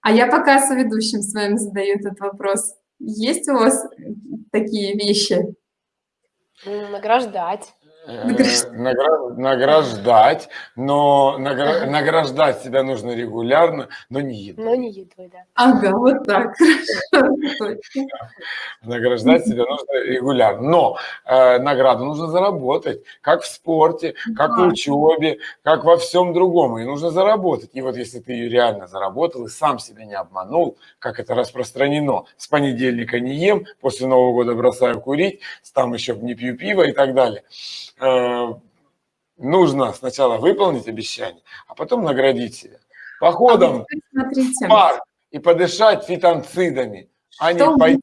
А я пока со ведущим с вами задаю этот вопрос. Есть у вас такие вещи?
Награждать.
Э, награждать, но награждать себя нужно регулярно, но не едой.
Но не едой, да.
Ага, вот так.
Награждать себя нужно регулярно, но э, награду нужно заработать, как в спорте, как в учебе, как во всем другом, и нужно заработать. И вот если ты ее реально заработал и сам себя не обманул, как это распространено, с понедельника не ем, после Нового года бросаю курить, там еще не пью пиво и так далее – Э, нужно сначала выполнить обещание, а потом наградить себя. Походом а в парк и подышать фитонцидами, а что не пойти...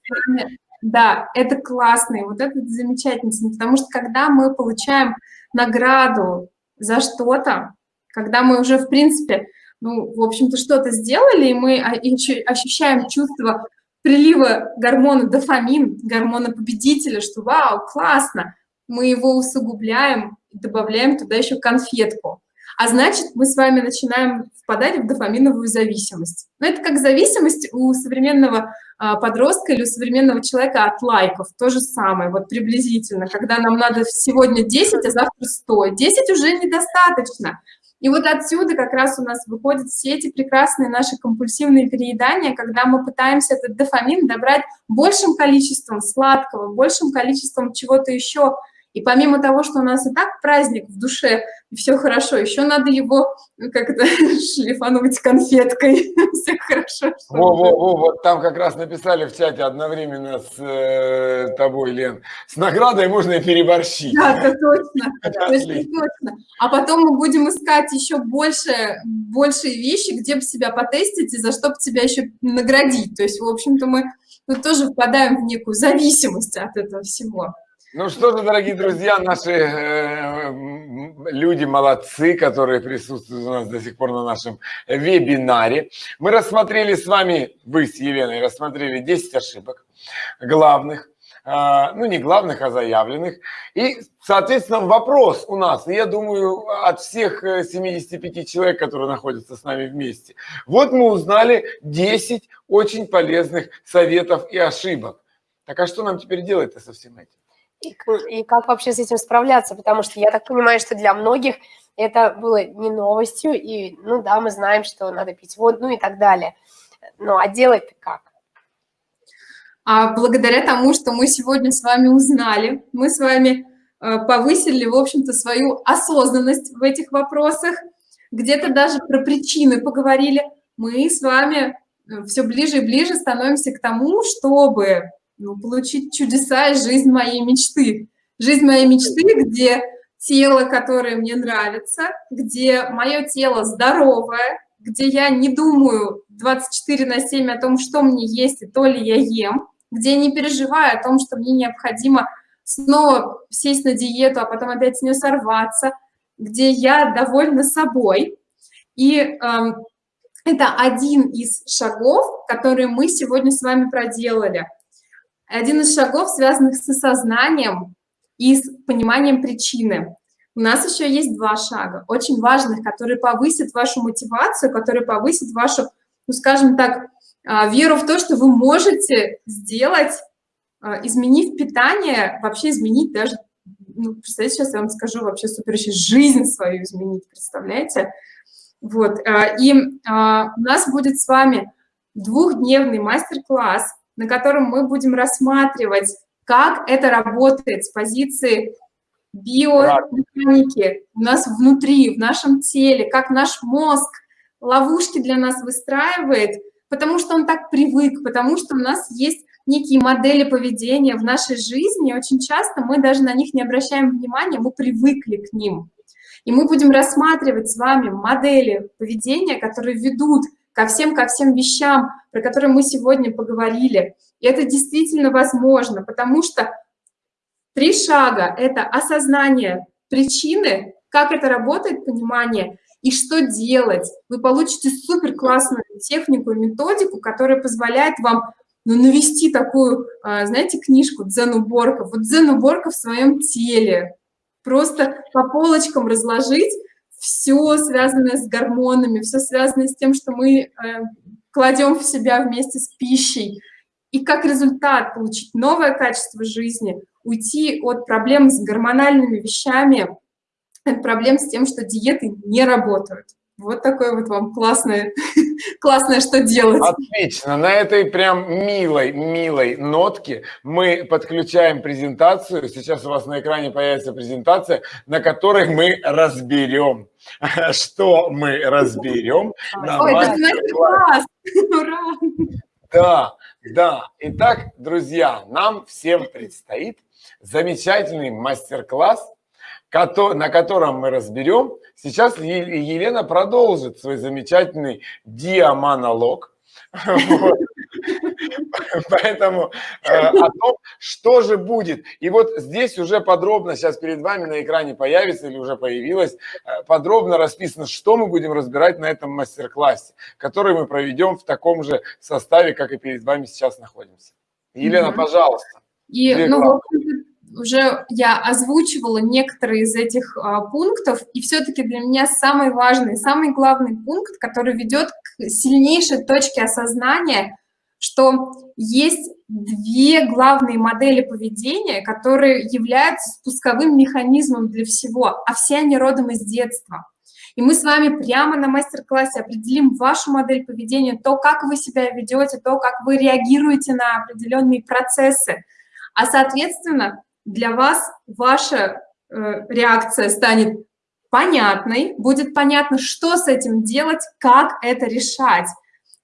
Да, это классно, и вот это замечательно, потому что когда мы получаем награду за что-то, когда мы уже, в принципе, ну, в общем-то, что-то сделали, и мы ощущаем чувство прилива гормона дофамин, гормона победителя, что вау, классно, мы его усугубляем, добавляем туда еще конфетку. А значит, мы с вами начинаем впадать в дофаминовую зависимость. Но это как зависимость у современного а, подростка или у современного человека от лайков. То же самое, вот приблизительно, когда нам надо сегодня 10, а завтра 100. 10 уже недостаточно. И вот отсюда как раз у нас выходят все эти прекрасные наши компульсивные переедания, когда мы пытаемся этот дофамин добрать большим количеством сладкого, большим количеством чего-то еще, и помимо того, что у нас и так праздник в душе, и все хорошо, еще надо его ну, как-то (laughs) шлифануть конфеткой. (laughs) Все хорошо.
Во, во, во, вот там как раз написали в чате одновременно с э, тобой, Лен. С наградой можно и переборщить.
Да, это точно. (laughs) точно, точно. А потом мы будем искать еще больше, большие вещи, где бы себя потестить и за что бы тебя еще наградить. То есть, в общем-то, мы тут тоже впадаем в некую зависимость от этого всего.
Ну что же, дорогие друзья, наши э, люди молодцы, которые присутствуют у нас до сих пор на нашем вебинаре. Мы рассмотрели с вами, вы с Еленой рассмотрели 10 ошибок главных, э, ну не главных, а заявленных. И, соответственно, вопрос у нас, я думаю, от всех 75 э, человек, которые находятся с нами вместе. Вот мы узнали 10 очень полезных советов и ошибок. Так а что нам теперь делать-то со всем этим?
И, и как вообще с этим справляться? Потому что я так понимаю, что для многих это было не новостью, и, ну да, мы знаем, что надо пить воду, ну и так далее. Ну, а делать-то как?
А благодаря тому, что мы сегодня с вами узнали, мы с вами э, повысили, в общем-то, свою осознанность в этих вопросах, где-то даже про причины поговорили, мы с вами э, все ближе и ближе становимся к тому, чтобы ну, получить чудеса и жизнь моей мечты. Жизнь моей мечты, где тело, которое мне нравится, где мое тело здоровое, где я не думаю 24 на 7 о том, что мне есть и то ли я ем, где я не переживаю о том, что мне необходимо снова сесть на диету, а потом опять с нее сорваться, где я довольна собой. И э, это один из шагов, которые мы сегодня с вами проделали – один из шагов, связанных с осознанием и с пониманием причины. У нас еще есть два шага, очень важных, которые повысят вашу мотивацию, которые повысят вашу, ну, скажем так, а, веру в то, что вы можете сделать, а, изменив питание, вообще изменить даже, ну, представляете, сейчас я вам скажу, вообще супер еще жизнь свою изменить, представляете? Вот, а, и у нас будет с вами двухдневный мастер-класс на котором мы будем рассматривать, как это работает с позиции биомеханики у нас внутри, в нашем теле, как наш мозг ловушки для нас выстраивает, потому что он так привык, потому что у нас есть некие модели поведения в нашей жизни, очень часто мы даже на них не обращаем внимания, мы привыкли к ним. И мы будем рассматривать с вами модели поведения, которые ведут ко всем, ко всем вещам, про которые мы сегодня поговорили. И это действительно возможно, потому что три шага – это осознание причины, как это работает, понимание, и что делать. Вы получите супер классную технику и методику, которая позволяет вам ну, навести такую, а, знаете, книжку «Дзен-уборка». Вот дзен-уборка в своем теле. Просто по полочкам разложить, все связанное с гормонами, все связанное с тем, что мы э, кладем в себя вместе с пищей. И как результат получить новое качество жизни, уйти от проблем с гормональными вещами, от проблем с тем, что диеты не работают. Вот такое вот вам классное, (laughs) классное, что делать.
Отлично. На этой прям милой, милой нотке мы подключаем презентацию. Сейчас у вас на экране появится презентация, на которой мы разберем, (laughs) что мы разберем.
Ой, это класс! (laughs) Ура!
Да, да. Итак, друзья, нам всем предстоит замечательный мастер-класс на котором мы разберем. Сейчас Елена продолжит свой замечательный диамонолог. Поэтому э, о том, что же будет. И вот здесь уже подробно, сейчас перед вами на экране появится или уже появилось, э, подробно расписано, что мы будем разбирать на этом мастер-классе, который мы проведем в таком же составе, как и перед вами сейчас находимся. Елена, пожалуйста.
И, ну, уже я озвучивала некоторые из этих а, пунктов, и все-таки для меня самый важный, самый главный пункт, который ведет к сильнейшей точке осознания, что есть две главные модели поведения, которые являются спусковым механизмом для всего, а все они родом из детства. И мы с вами прямо на мастер-классе определим вашу модель поведения, то, как вы себя ведете, то, как вы реагируете на определенные процессы. А, соответственно, для вас ваша э, реакция станет понятной, будет понятно, что с этим делать, как это решать.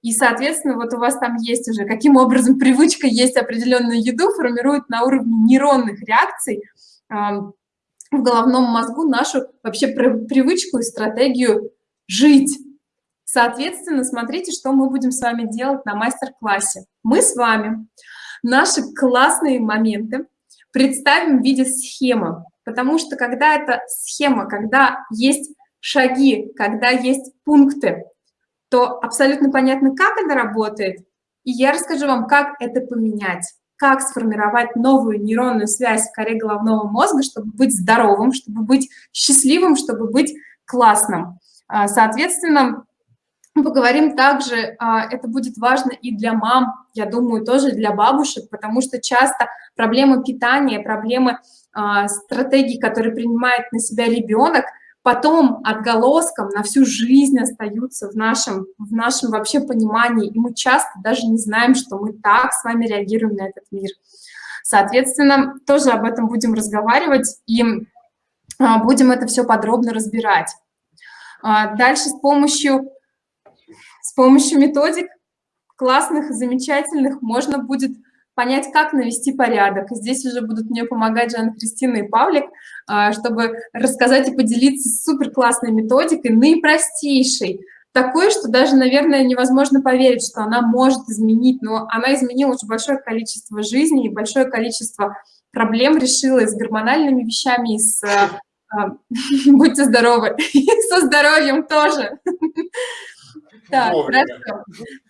И, соответственно, вот у вас там есть уже, каким образом (laughs) привычка есть определенную еду, формирует на уровне нейронных реакций э, в головном мозгу нашу вообще привычку и стратегию жить. Соответственно, смотрите, что мы будем с вами делать на мастер-классе. Мы с вами наши классные моменты представим в виде схемы, потому что когда это схема, когда есть шаги, когда есть пункты, то абсолютно понятно, как это работает, и я расскажу вам, как это поменять, как сформировать новую нейронную связь в коре головного мозга, чтобы быть здоровым, чтобы быть счастливым, чтобы быть классным. А, соответственно, Поговорим также, а, это будет важно и для мам, я думаю, тоже для бабушек, потому что часто проблемы питания, проблемы а, стратегий, которые принимает на себя ребенок, потом отголоском на всю жизнь остаются в нашем, в нашем вообще понимании, и мы часто даже не знаем, что мы так с вами реагируем на этот мир. Соответственно, тоже об этом будем разговаривать и а, будем это все подробно разбирать. Дальше с помощью с помощью методик классных, замечательных можно будет понять, как навести порядок. Здесь уже будут мне помогать Жанна Кристина и Павлик, а, чтобы рассказать и поделиться супер классной методикой, наипростейшей, такой, что даже, наверное, невозможно поверить, что она может изменить, но она изменила очень большое количество жизней и большое количество проблем решила и с гормональными вещами, и с... А, (laughs) будьте здоровы, (laughs) и со здоровьем тоже. (laughs) Так, хорошо.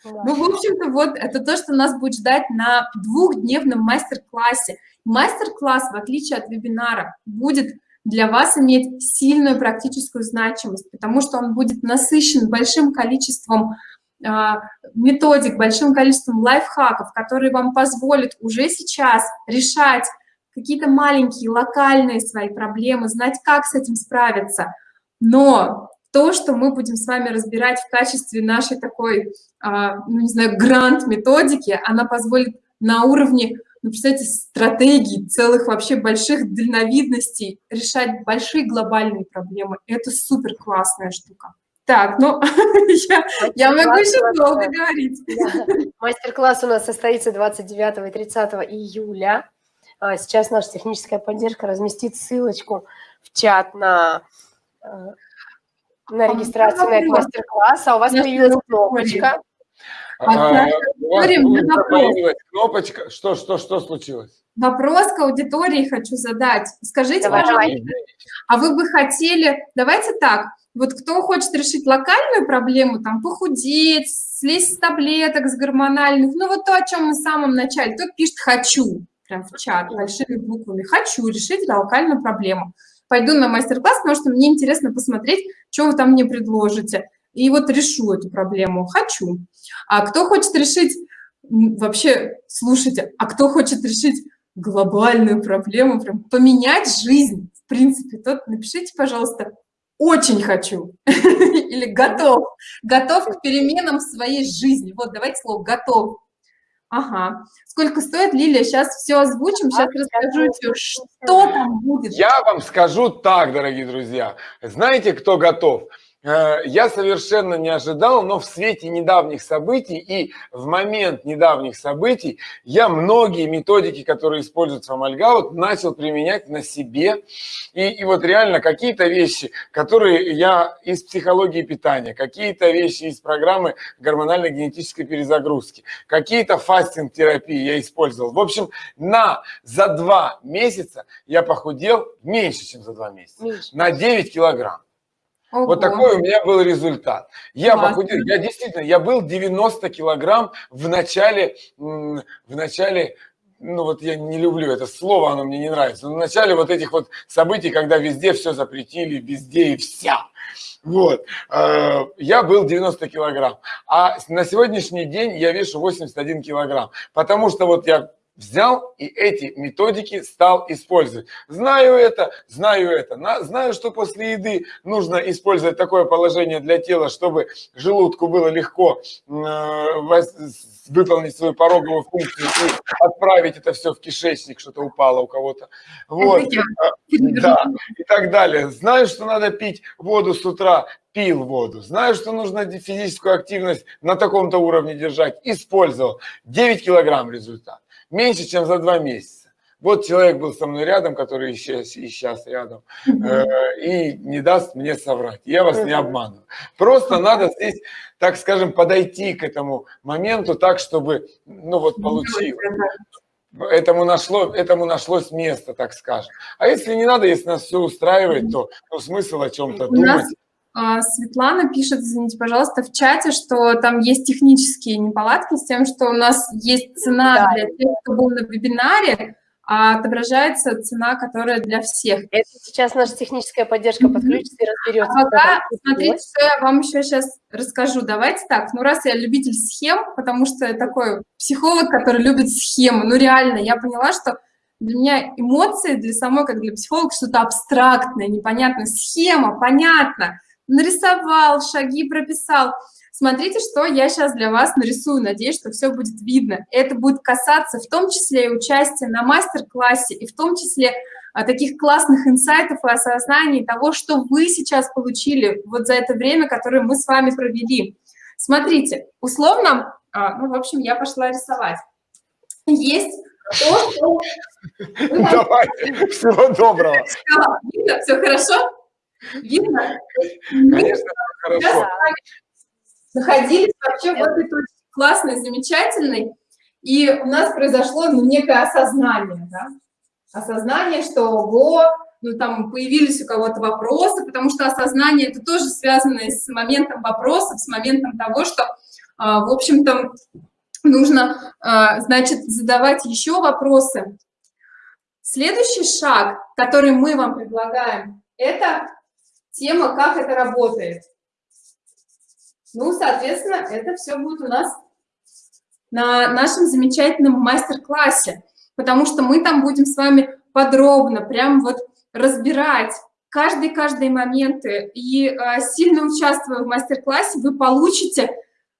Ну, в общем-то, вот это то, что нас будет ждать на двухдневном мастер-классе. Мастер-класс, в отличие от вебинара, будет для вас иметь сильную практическую значимость, потому что он будет насыщен большим количеством э, методик, большим количеством лайфхаков, которые вам позволят уже сейчас решать какие-то маленькие локальные свои проблемы, знать, как с этим справиться. Но то, что мы будем с вами разбирать в качестве нашей такой, а, ну, не знаю, грант-методики, она позволит на уровне, ну, представьте, стратегий, целых вообще больших дальновидностей решать большие глобальные проблемы. Это супер классная штука. Так, ну, (laughs) я, я могу еще долго говорить.
Да. Мастер-класс у нас состоится 29 и 30 июля. А, сейчас наша техническая поддержка разместит ссылочку в чат на а, на регистрацию на этот мастер-класс, а у вас появилась кнопочка.
А, появилась кнопочка. Что, что, что случилось?
Вопрос к аудитории хочу задать. Скажите, давай, пожалуйста, давай. а вы бы хотели, давайте так, вот кто хочет решить локальную проблему, там, похудеть, слезть с таблеток, с гормональных, ну, вот то, о чем мы в самом начале, кто пишет «хочу», прям в чат, большими буквами, «хочу решить локальную проблему» пойду на мастер-класс, потому что мне интересно посмотреть, что вы там мне предложите. И вот решу эту проблему. Хочу. А кто хочет решить, вообще, слушайте, а кто хочет решить глобальную проблему, прям поменять жизнь, в принципе, тот напишите, пожалуйста, очень хочу (laughs) или готов, готов к переменам в своей жизни. Вот, давайте слово готов. Ага. Сколько стоит, Лилия? Сейчас все озвучим, сейчас расскажу, что там будет.
Я вам скажу так, дорогие друзья. Знаете, кто готов? Э, я совершенно не ожидал, но в свете недавних событий и в момент недавних событий я многие методики, которые используются в Амальгаут, начал применять на себе. И, и вот реально какие-то вещи, которые я из психологии питания, какие-то вещи из программы гормональной генетической перезагрузки, какие-то фастинг-терапии я использовал. В общем, на, за два месяца я похудел меньше, чем за два месяца, меньше. на 9 килограмм. Ого. Вот такой у меня был результат. Я похудел, я действительно, я был 90 килограмм в начале, в начале, ну вот я не люблю это слово, оно мне не нравится, но в начале вот этих вот событий, когда везде все запретили, везде и вся. Вот, э, я был 90 килограмм, а на сегодняшний день я вешу 81 килограмм, потому что вот я взял и эти методики стал использовать. Знаю это, знаю это, знаю, что после еды нужно использовать такое положение для тела, чтобы желудку было легко э, выполнить свою пороговую функцию и отправить это все в кишечник, что-то упало у кого-то. Вот, а, (laughs) да, и так далее. Знаю, что надо пить воду с утра, пил воду. Знаю, что нужно физическую активность на таком-то уровне держать, использовал. 9 килограмм результат меньше, чем за два месяца. Вот человек был со мной рядом, который и сейчас, и сейчас рядом, э, и не даст мне соврать. Я вас не обманываю. Просто надо здесь, так скажем, подойти к этому моменту так, чтобы, ну вот, получилось. Этому, нашло, этому нашлось место, так скажем. А если не надо, если нас все устраивает, то ну, смысл о чем-то думать.
Светлана пишет, извините, пожалуйста, в чате, что там есть технические неполадки с тем, что у нас есть цена да. для тех, кто был на вебинаре, а отображается цена, которая для всех.
Это сейчас наша техническая поддержка подключится и разберется.
А пока, смотрите, что я вам еще сейчас расскажу. Давайте так, ну раз я любитель схем, потому что я такой психолог, который любит схемы, ну реально, я поняла, что для меня эмоции, для самой, как для психолога, что-то абстрактное, непонятно, схема, понятно, нарисовал, шаги прописал. Смотрите, что я сейчас для вас нарисую, надеюсь, что все будет видно. Это будет касаться в том числе и участия на мастер-классе, и в том числе а, таких классных инсайтов и осознаний того, что вы сейчас получили вот за это время, которое мы с вами провели. Смотрите, условно, а, ну, в общем, я пошла рисовать. Есть то, что...
Давайте, всего доброго.
Видно, все хорошо? Видно?
Конечно, хорошо.
Находились вообще в этой точке классной, замечательной, и у нас произошло ну, некое осознание, да? осознание, что ого, ну там появились у кого-то вопросы, потому что осознание это тоже связано с моментом вопросов, с моментом того, что, а, в общем-то, нужно, а, значит, задавать еще вопросы. Следующий шаг, который мы вам предлагаем, это тема, как это работает. Ну, соответственно, это все будет у нас на нашем замечательном мастер-классе, потому что мы там будем с вами подробно, прям вот разбирать каждый-каждый моменты. И э, сильно участвуя в мастер-классе, вы получите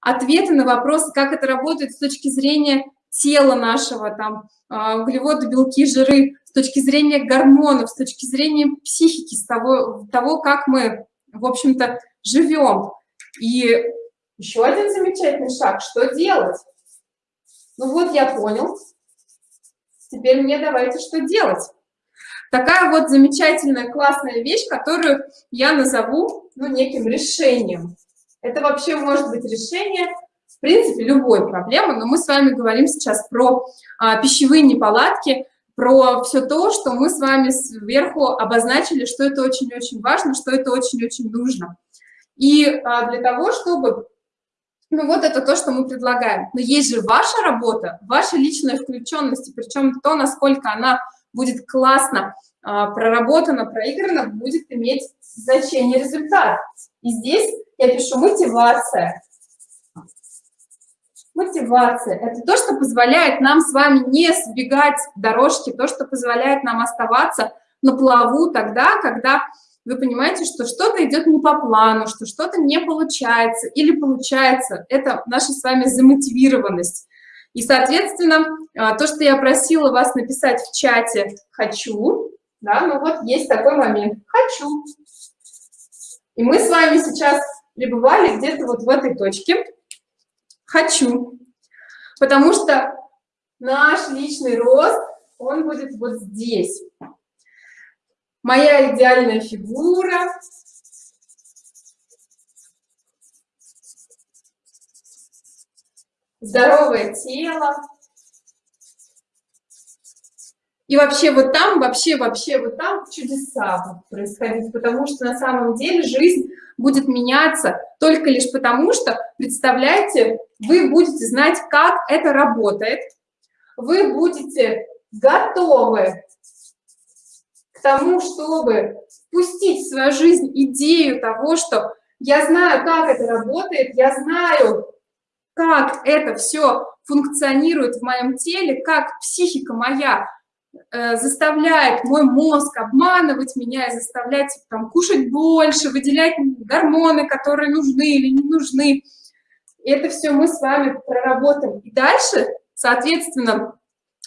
ответы на вопросы, как это работает с точки зрения тела нашего, там, э, углеводы, белки, жиры, с точки зрения гормонов, с точки зрения психики, с того, того как мы, в общем-то, живем. И еще один замечательный шаг, что делать? Ну вот я понял, теперь мне давайте что делать. Такая вот замечательная, классная вещь, которую я назову ну, неким решением. Это вообще может быть решение, в принципе, любой проблемы, но мы с вами говорим сейчас про а, пищевые неполадки, про все то, что мы с вами сверху обозначили, что это очень-очень важно, что это очень-очень нужно. И а, для того, чтобы... Ну вот это то, что мы предлагаем. Но есть же ваша работа, ваша личная включенность, причем то, насколько она будет классно а, проработана, проиграна, будет иметь значение результат. И здесь я пишу мотивация. Мотивация – это то, что позволяет нам с вами не сбегать дорожки, то, что позволяет нам оставаться на плаву тогда, когда вы понимаете, что что-то идет не по плану, что что-то не получается или получается. Это наша с вами замотивированность. И, соответственно, а, то, что я просила вас написать в чате «хочу», да, ну вот есть такой момент «хочу». И мы с вами сейчас пребывали где-то вот в этой точке. Хочу. Потому что наш личный рост, он будет вот здесь. Моя идеальная фигура. Здоровое тело. И вообще вот там, вообще, вообще вот там чудеса будут происходить, потому что на самом деле жизнь будет меняться только лишь потому, что, представляете, вы будете знать, как это работает, вы будете готовы к тому, чтобы пустить в свою жизнь идею того, что я знаю, как это работает, я знаю, как это все функционирует в моем теле, как психика моя заставляет мой мозг обманывать меня и заставлять там, кушать больше, выделять гормоны, которые нужны или не нужны. И это все мы с вами проработаем. И дальше, соответственно,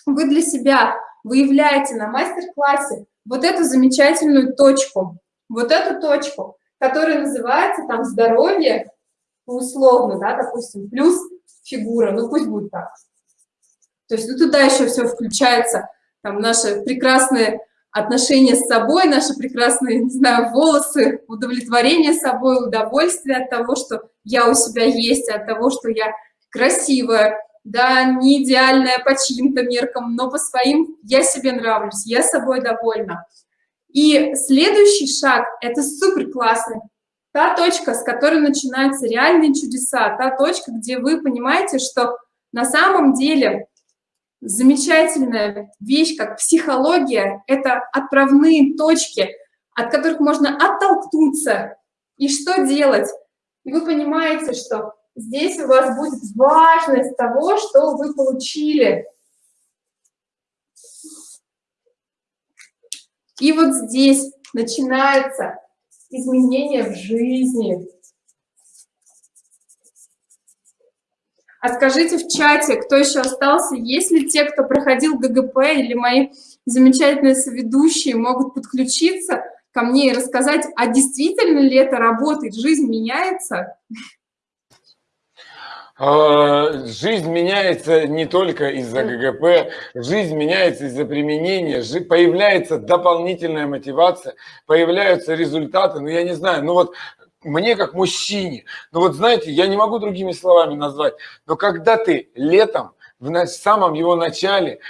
вы для себя выявляете на мастер-классе вот эту замечательную точку, вот эту точку, которая называется там здоровье, условно, да, допустим, плюс фигура, ну пусть будет так. То есть ну, туда еще все включается – там, наши прекрасные отношения с собой, наши прекрасные, не знаю, волосы, удовлетворение собой, удовольствие от того, что я у себя есть, от того, что я красивая, да, не идеальная по чьим-то меркам, но по своим я себе нравлюсь, я собой довольна. И следующий шаг – это супер классный. Та точка, с которой начинаются реальные чудеса, та точка, где вы понимаете, что на самом деле замечательная вещь, как психология, это отправные точки, от которых можно оттолкнуться. И что делать? И вы понимаете, что здесь у вас будет важность того, что вы получили. И вот здесь начинается изменение в жизни. А скажите в чате, кто еще остался, есть ли те, кто проходил ГГП или мои замечательные соведущие могут подключиться ко мне и рассказать, а действительно ли это работает, жизнь меняется?
А, жизнь меняется не только из-за ГГП, жизнь меняется из-за применения, появляется дополнительная мотивация, появляются результаты, ну я не знаю, ну вот мне как мужчине, ну вот знаете, я не могу другими словами назвать, но когда ты летом, в самом его начале,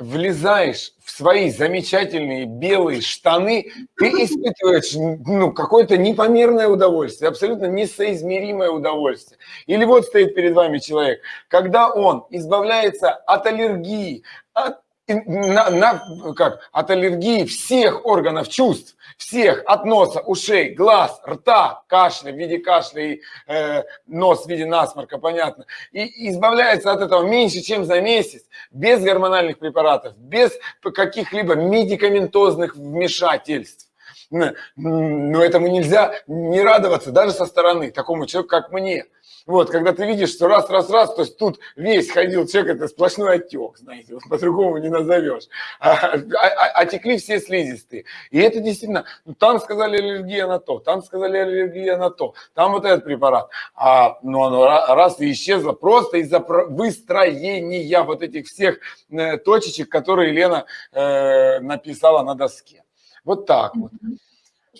влезаешь в свои замечательные белые штаны, ты испытываешь ну, какое-то непомерное удовольствие, абсолютно несоизмеримое удовольствие. Или вот стоит перед вами человек, когда он избавляется от аллергии, от на, на, как, от аллергии всех органов чувств, всех, от носа, ушей, глаз, рта, кашля в виде кашля и э, нос в виде насморка, понятно, и избавляется от этого меньше, чем за месяц, без гормональных препаратов, без каких-либо медикаментозных вмешательств. Но этому нельзя не радоваться даже со стороны, такому человеку, как мне. Вот, когда ты видишь, что раз, раз, раз, то есть тут весь ходил человек, это сплошной отек, знаете, вот по-другому не назовешь. А, а, а, а текли все слизистые. И это действительно, ну, там сказали аллергия на то, там сказали аллергия на то, там вот этот препарат. А, ну, оно раз и исчезло просто из-за выстроения вот этих всех э, точечек, которые Лена э, написала на доске. Вот так вот.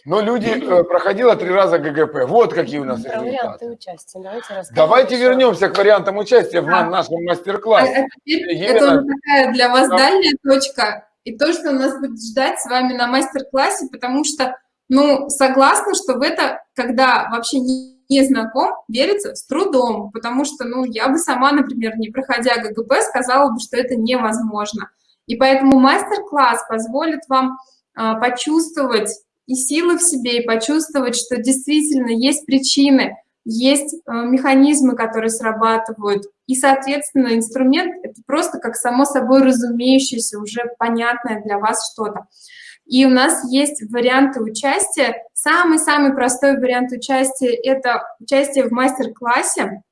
Но люди э, проходило три раза ГГП. Вот какие у нас Про результаты. варианты участия. Давайте, Давайте вернемся к вариантам участия в да. нашем мастер-классе. А,
а Это такая для вас да. дальняя точка. И то, что нас будет ждать с вами на мастер-классе, потому что, ну, согласна, что в это, когда вообще не, не знаком, верится с трудом, потому что, ну, я бы сама, например, не проходя ГГП, сказала бы, что это невозможно. И поэтому мастер-класс позволит вам а, почувствовать и силы в себе, и почувствовать, что действительно есть причины, есть э, механизмы, которые срабатывают. И, соответственно, инструмент — это просто как само собой разумеющееся, уже понятное для вас что-то. И у нас есть варианты участия. Самый-самый простой вариант участия — это участие в мастер-классе.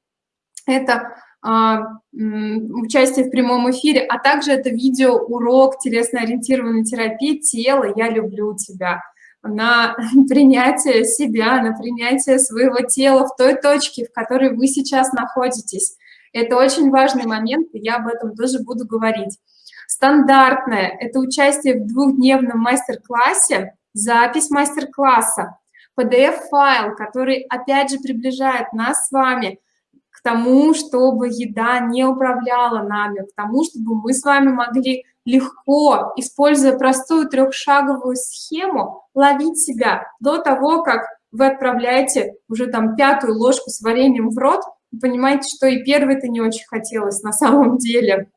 Это а, участие в прямом эфире, а также это видео-урок телесно-ориентированной терапии «Тело, я люблю тебя». На (laughs) принятие себя, на принятие своего тела в той точке, в которой вы сейчас находитесь. Это очень важный момент, и я об этом тоже буду говорить. Стандартное – это участие в двухдневном мастер-классе, запись мастер-класса, PDF-файл, который, опять же, приближает нас с вами к тому, чтобы еда не управляла нами, к тому, чтобы мы с вами могли легко, используя простую трехшаговую схему, ловить себя до того, как вы отправляете уже там пятую ложку с вареньем в рот, вы понимаете, что и первый-то не очень хотелось на самом деле.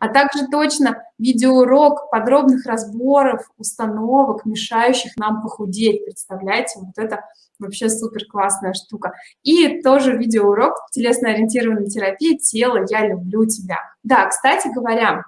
А также точно видеоурок подробных разборов, установок, мешающих нам похудеть. Представляете, вот это вообще супер классная штука. И тоже видеоурок телесно-ориентированной терапии «Тело, я люблю тебя». Да, кстати говоря,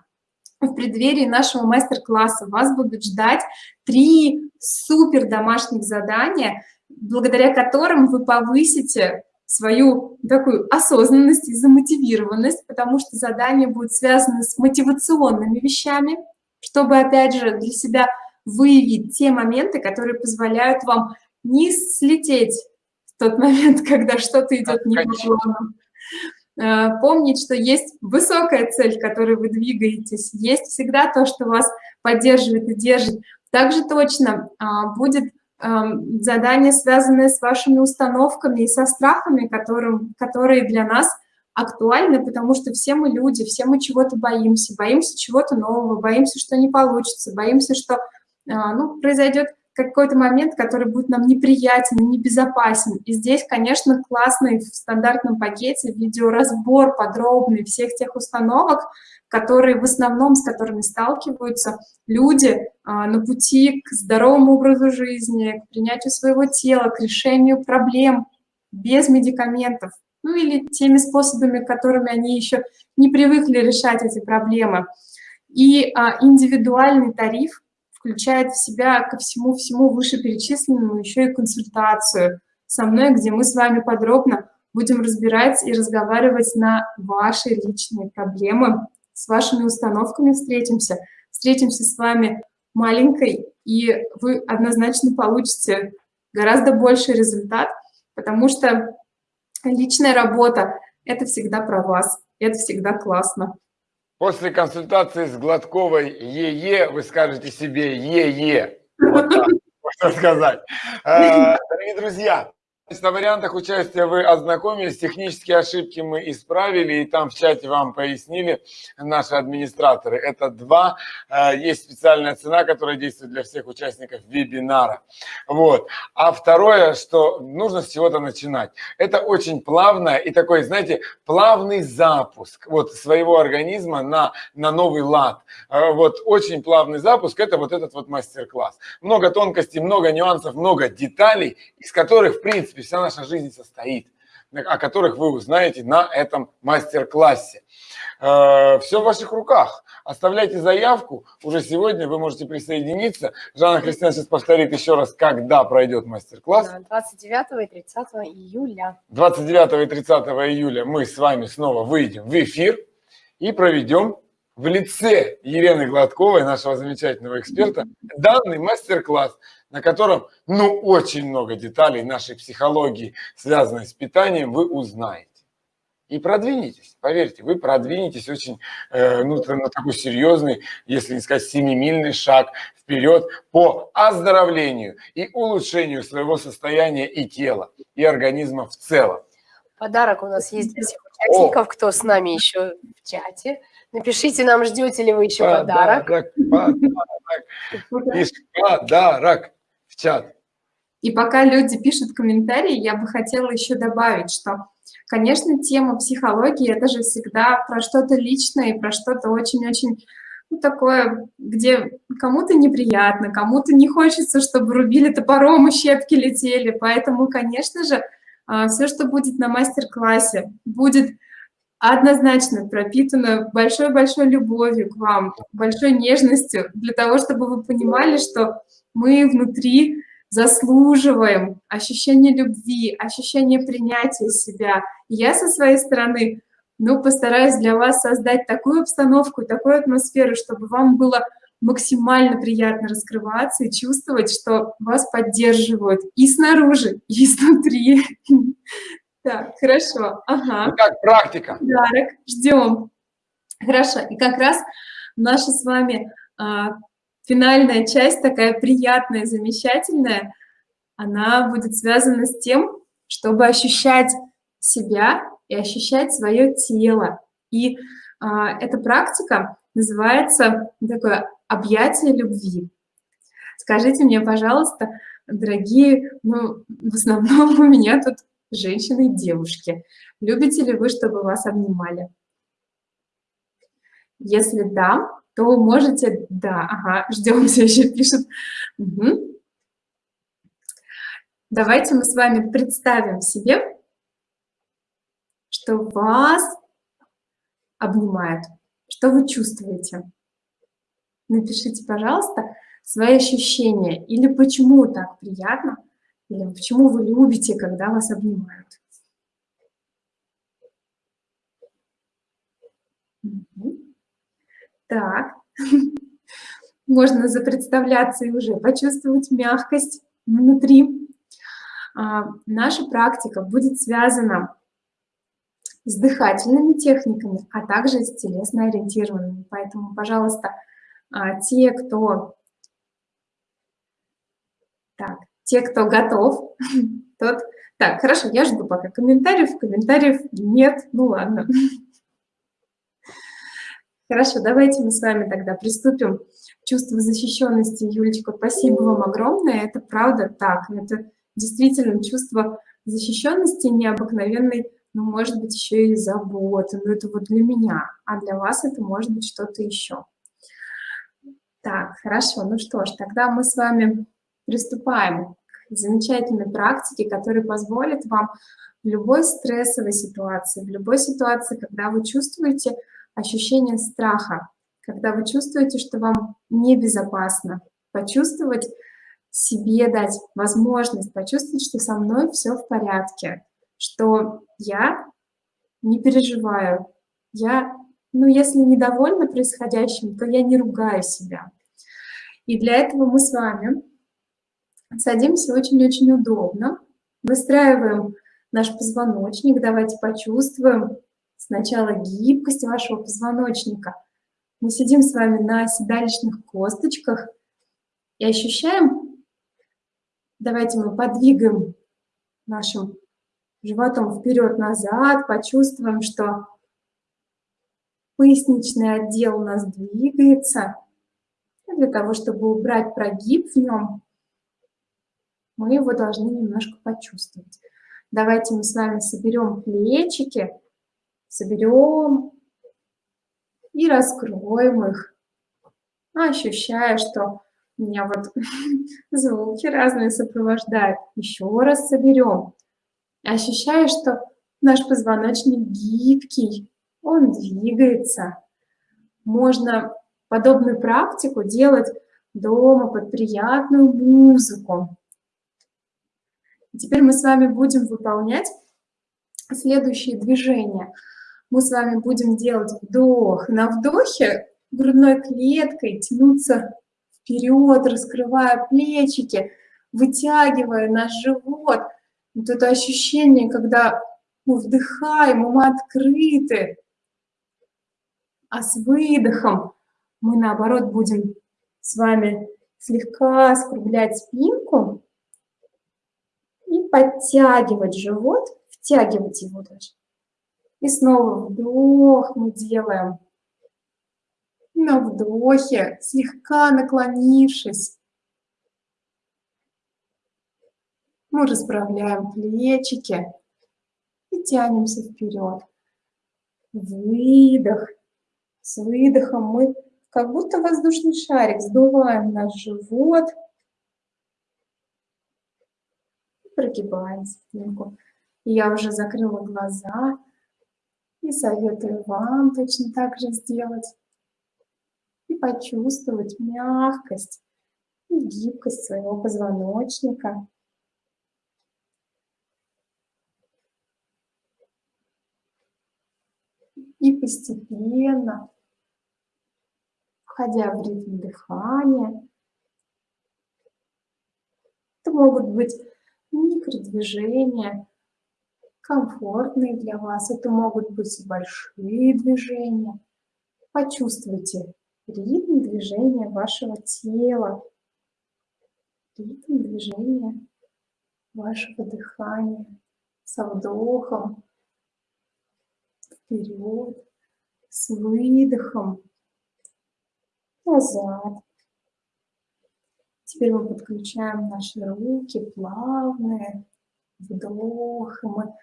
в преддверии нашего мастер-класса вас будут ждать три супер домашних задания, благодаря которым вы повысите свою такую осознанность и замотивированность, потому что задания будут связаны с мотивационными вещами, чтобы, опять же, для себя выявить те моменты, которые позволяют вам не слететь в тот момент, (laughs) когда что-то идет не по плану. Э, помнить, что есть высокая цель, к которой вы двигаетесь, есть всегда то, что вас поддерживает и держит. Также точно а, будет задания, связанные с вашими установками и со страхами, которым, которые для нас актуальны, потому что все мы люди, все мы чего-то боимся, боимся чего-то нового, боимся, что не получится, боимся, что а, ну, произойдет какой-то момент, который будет нам неприятен небезопасен. И здесь, конечно, классный в стандартном пакете видеоразбор подробный всех тех установок, которые в основном, с которыми сталкиваются люди а, на пути к здоровому образу жизни, к принятию своего тела, к решению проблем без медикаментов, ну или теми способами, которыми они еще не привыкли решать эти проблемы. И а, индивидуальный тариф включает в себя ко всему-всему вышеперечисленному еще и консультацию со мной, где мы с вами подробно будем разбирать и разговаривать на ваши личные проблемы, с вашими установками встретимся, встретимся с вами маленькой, и вы однозначно получите гораздо больший результат, потому что личная работа – это всегда про вас, это всегда классно.
После консультации с Гладковой ЕЕ вы скажете себе ЕЕ. Вот так можно сказать. Э, дорогие друзья, на вариантах участия вы ознакомились, технические ошибки мы исправили, и там в чате вам пояснили наши администраторы. Это два, э, есть специальная цена, которая действует для всех участников вебинара. Вот. А второе, что нужно с чего-то начинать. Это очень плавное и такой, знаете, плавный запуск вот своего организма на, на новый лад. Э, вот очень плавный запуск, это вот этот вот мастер-класс. Много тонкостей, много нюансов, много деталей, из которых, в принципе, вся наша жизнь состоит, о которых вы узнаете на этом мастер-классе. Э, Все в ваших руках. Оставляйте заявку. Уже сегодня вы можете присоединиться. Жанна Христина сейчас повторит еще раз, когда пройдет мастер-класс.
29 и 30 июля.
29 и 30 июля мы с вами снова выйдем в эфир и проведем в лице Елены Гладковой, нашего замечательного эксперта, данный мастер-класс на котором, ну, очень много деталей нашей психологии, связанной с питанием, вы узнаете. И продвинетесь, поверьте, вы продвинетесь очень, э, ну, на такой серьезный, если не сказать семимильный шаг вперед по оздоровлению и улучшению своего состояния и тела, и организма в целом.
Подарок у нас есть для всех участников, О. кто с нами еще в чате. Напишите нам, ждете ли вы еще подарок. Подарок,
подарок. Подарок в чат.
И пока люди пишут комментарии, я бы хотела еще добавить, что, конечно, тема психологии – это же всегда про что-то личное и про что-то очень-очень ну, такое, где кому-то неприятно, кому-то не хочется, чтобы рубили топором и щепки летели. Поэтому, конечно же, а, все, что будет на мастер-классе, будет однозначно пропитано большой-большой любовью к вам, большой нежностью, для того, чтобы вы понимали, что мы внутри заслуживаем ощущения любви, ощущения принятия себя. Я со своей стороны, ну, постараюсь для вас создать такую обстановку, такую атмосферу, чтобы вам было максимально приятно раскрываться и чувствовать, что вас поддерживают и снаружи, и изнутри. (laughs) Так, хорошо. Ага.
Ну как практика?
Подарок. Ждем. Хорошо. И как раз наша с вами а, финальная часть, такая приятная, замечательная, она будет связана с тем, чтобы ощущать себя и ощущать свое тело. И а, эта практика называется такое объятие любви. Скажите мне, пожалуйста, дорогие, ну, в основном (laughs) у меня тут женщины и девушки. Любите ли вы, чтобы вас обнимали? Если да, то можете... Да, ага, (laughs) ждем, все еще пишут. Угу. Давайте мы с вами представим себе, что вас обнимают. Что вы чувствуете? Напишите, пожалуйста, свои ощущения. Или почему так приятно, или почему вы любите, когда вас обнимают. Так, (laughs) можно запредставляться и уже почувствовать мягкость внутри. А, наша практика будет связана с дыхательными техниками, а также с телесно ориентированными. Поэтому, пожалуйста, а, те, кто... Так, те, кто готов, (laughs) тот... Так, хорошо, я жду пока комментариев. Комментариев нет, ну ладно. (laughs) Хорошо, давайте мы с вами тогда приступим к чувству защищенности. Юлечка, спасибо вам огромное. Это правда так. Это действительно чувство защищенности необыкновенной ну, может быть, еще и забота, но это вот для меня, а для вас это может быть что-то еще. Так, хорошо, ну что ж, тогда мы с вами приступаем к замечательной практике, которая позволит вам в любой стрессовой ситуации, в любой ситуации, когда вы чувствуете ощущение страха, когда вы чувствуете, что вам небезопасно, почувствовать себе дать возможность почувствовать, что со мной все в порядке, что я не переживаю, я, ну, если недовольна происходящим, то я не ругаю себя. И для этого мы с вами садимся очень-очень удобно, выстраиваем наш позвоночник, давайте почувствуем сначала гибкость вашего позвоночника. Мы сидим с вами на седалищных косточках и ощущаем, давайте мы подвигаем нашим животом вперед-назад, почувствуем, что поясничный отдел у нас двигается. для того, чтобы убрать прогиб в нем, мы его должны немножко почувствовать. Давайте мы с вами соберем плечики, соберем и раскроем их, ощущая, что меня вот (laughs) звуки разные сопровождают. Еще раз соберем. Ощущаю, что наш позвоночник гибкий, он двигается. Можно подобную практику делать дома под приятную музыку. Теперь мы с вами будем выполнять следующие движения. Мы с вами будем делать вдох. На вдохе грудной клеткой тянуться вперед, раскрывая плечики, вытягивая наш живот – вот это ощущение, когда мы вдыхаем, мы открыты, а с выдохом мы, наоборот, будем с вами слегка скруглять спинку и подтягивать живот, втягивать его даже. И снова вдох мы делаем. На вдохе, слегка наклонившись, Мы расправляем плечики и тянемся вперед. Выдох. С выдохом мы как будто воздушный шарик сдуваем наш живот. Прогибаем спинку. Я уже закрыла глаза и советую вам точно так же сделать. И почувствовать мягкость и гибкость своего позвоночника. И постепенно входя в ритм дыхания. Это могут быть микродвижения, комфортные для вас. Это могут быть большие движения. Почувствуйте ритм движения вашего тела, ритм движения вашего дыхания со вдохом вперед, с выдохом назад. Теперь мы подключаем наши руки плавные, вдох, мы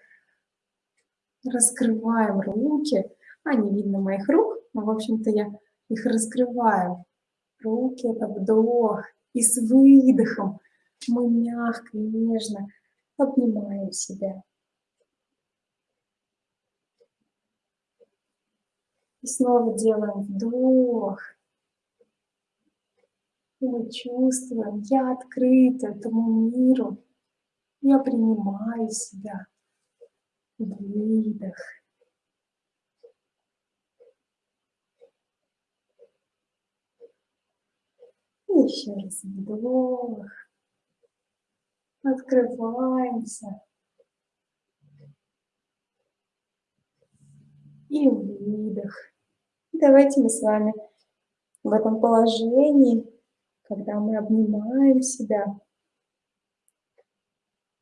раскрываем руки. А, не видно моих рук, но, в общем-то, я их раскрываю. Руки – это вдох. И с выдохом мы мягко, нежно обнимаем себя. И снова делаем вдох. И мы чувствуем, я открыта этому миру. Я принимаю себя. Выдох. Еще раз вдох. Открываемся. И выдох. Давайте мы с вами в этом положении, когда мы обнимаем себя,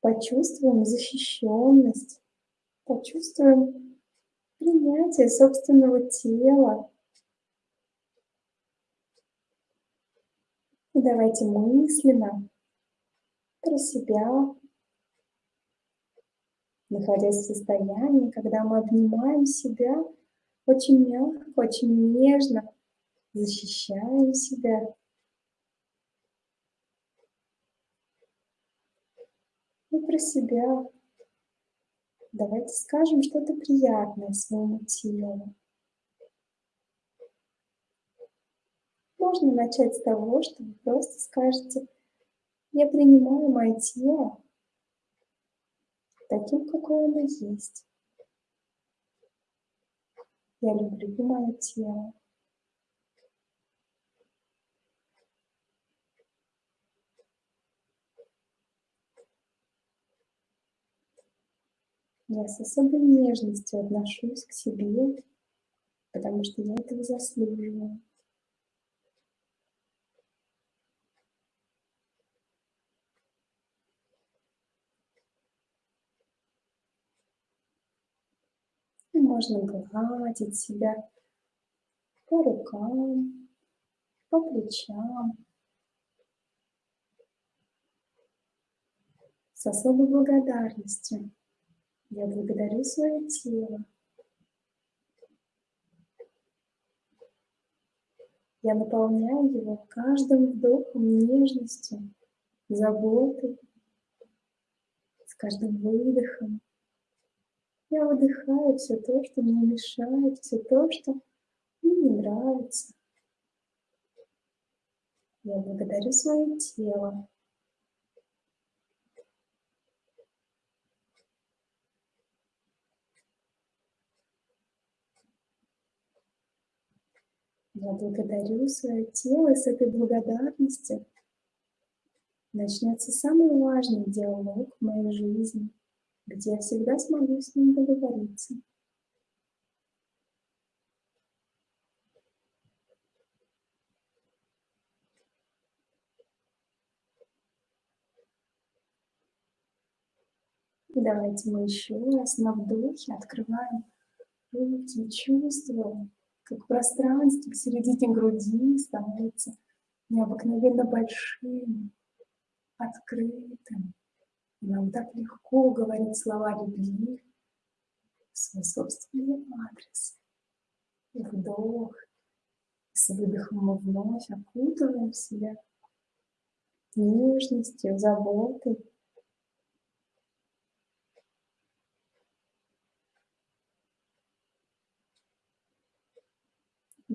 почувствуем защищенность, почувствуем принятие собственного тела. И давайте мысленно про себя, находясь в состоянии, когда мы обнимаем себя очень мягко, очень нежно, защищаем себя. И про себя Давайте скажем что-то приятное своему телу. Можно начать с того, что вы просто скажете, я принимаю мое тело таким, какое оно есть. Я люблю мое тело. Я с особой нежностью отношусь к себе, потому что я этого заслуживаю. И можно гладить себя по рукам, по плечам. С особой благодарностью. Я благодарю свое тело. Я наполняю его каждым вдохом нежностью, заботой, с каждым выдохом. Я выдыхаю все то, что мне мешает, все то, что мне не нравится. Я благодарю свое тело. Я благодарю свое тело, и с этой благодарностью начнется самый важный диалог в моей жизни, где я всегда смогу с ним договориться. давайте мы еще раз на вдохе открываем руки и чувствуем, как пространство к середине груди становится необыкновенно большим, открытым. И нам так легко говорить слова любви в свой собственный адрес. И вдох. с выдохом мы вновь окутываем себя нежностью, заботой.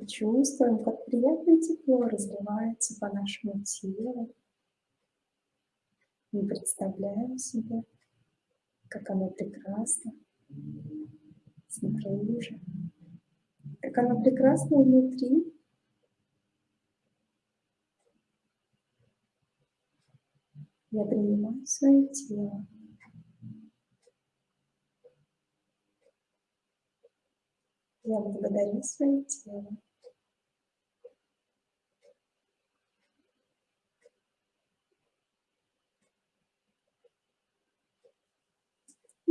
чувствуем, как приятное тепло разливается по нашему телу. Мы представляем себе, как оно прекрасно снаружи, как оно прекрасно внутри. Я принимаю свое тело. Я благодарю свое тело.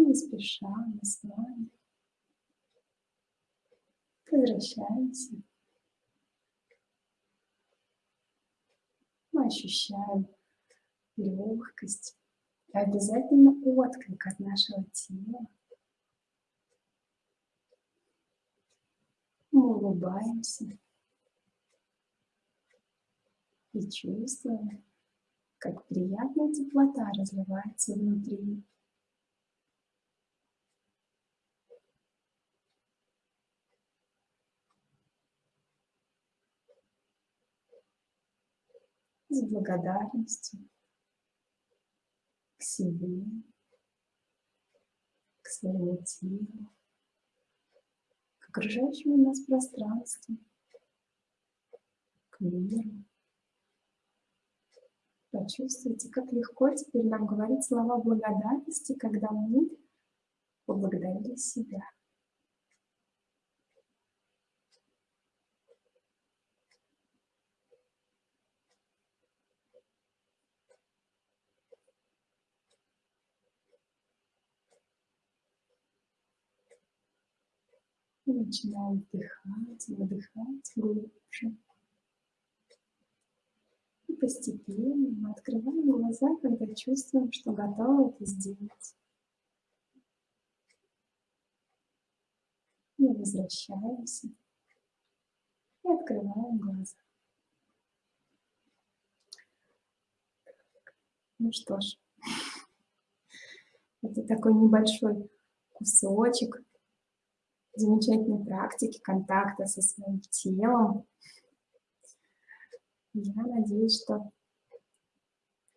Не спеша, мы с вами возвращаемся. Мы ощущаем легкость и обязательно отклик от нашего тела. Мы улыбаемся и чувствуем, как приятная теплота разливается внутри. С благодарностью к себе, к своему телу, к окружающему нас пространству, к миру. Почувствуйте, как легко теперь нам говорить слова благодарности, когда мы поблагодарили себя. И начинаем вдыхать, выдыхать глубже. И постепенно мы открываем глаза, когда чувствуем, что готовы это сделать. И возвращаемся. И открываем глаза. Ну что ж, (laughs) это такой небольшой кусочек замечательной практики контакта со своим телом. Я надеюсь, что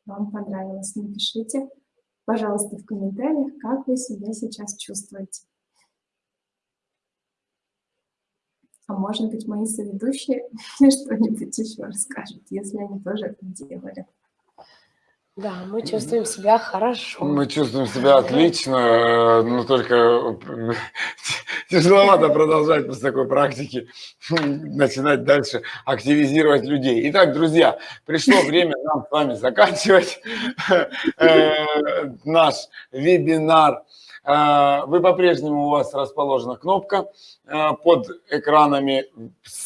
вам понравилось. Напишите, пожалуйста, в комментариях, как вы себя сейчас чувствуете. А может быть, мои соведущие (laughs) что-нибудь еще расскажут, если они тоже это делали.
Да, мы чувствуем себя хорошо.
Мы чувствуем себя отлично, э, но только э, (laughs) тяжеловато продолжать после такой практики, начинать дальше активизировать людей. Итак, друзья, пришло время нам с вами заканчивать э, наш вебинар. Вы по-прежнему, у вас расположена кнопка под экранами,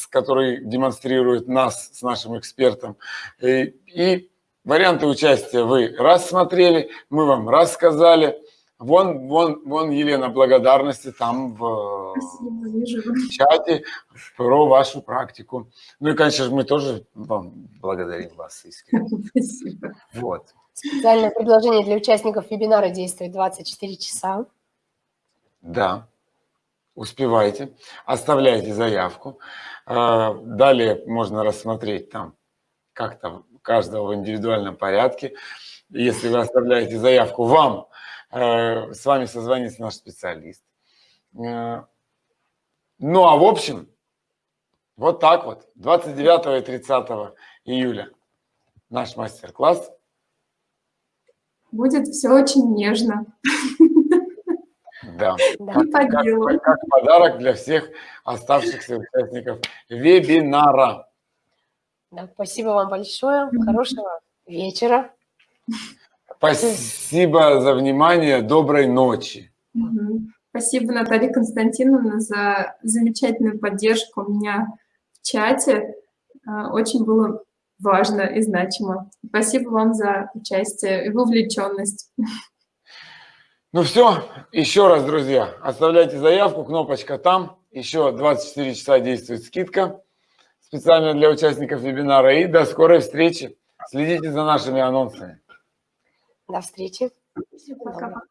который демонстрирует нас с нашим экспертом. И Варианты участия вы рассмотрели, мы вам рассказали. Вон, вон, вон, Елена, благодарности там в, в чате про вашу практику. Ну и, конечно же, мы тоже вам благодарим вас искренне. (laughs)
Спасибо.
Вот.
Специальное предложение для участников вебинара действует 24 часа.
Да, успевайте, оставляйте заявку. А, далее можно рассмотреть там как-то каждого в индивидуальном порядке. Если вы оставляете заявку, вам с вами созвонится наш специалист. Э, ну а в общем, вот так вот, 29 и 30 июля наш мастер-класс.
Будет все очень нежно.
Да,
Да.
как, как- как подарок для всех оставшихся участников вебинара.
Да, спасибо вам большое. Хорошего вечера.
Спасибо за внимание, доброй ночи.
Спасибо, Наталья Константиновна, за замечательную поддержку у меня в чате. А, Очень было важно и значимо. Спасибо вам за участие и вовлеченность.
Ну все, еще раз, друзья, оставляйте заявку, кнопочка там. Еще 24 часа действует скидка специально для участников вебинара. И до скорой встречи. Следите за нашими анонсами.
До встречи.
Пока.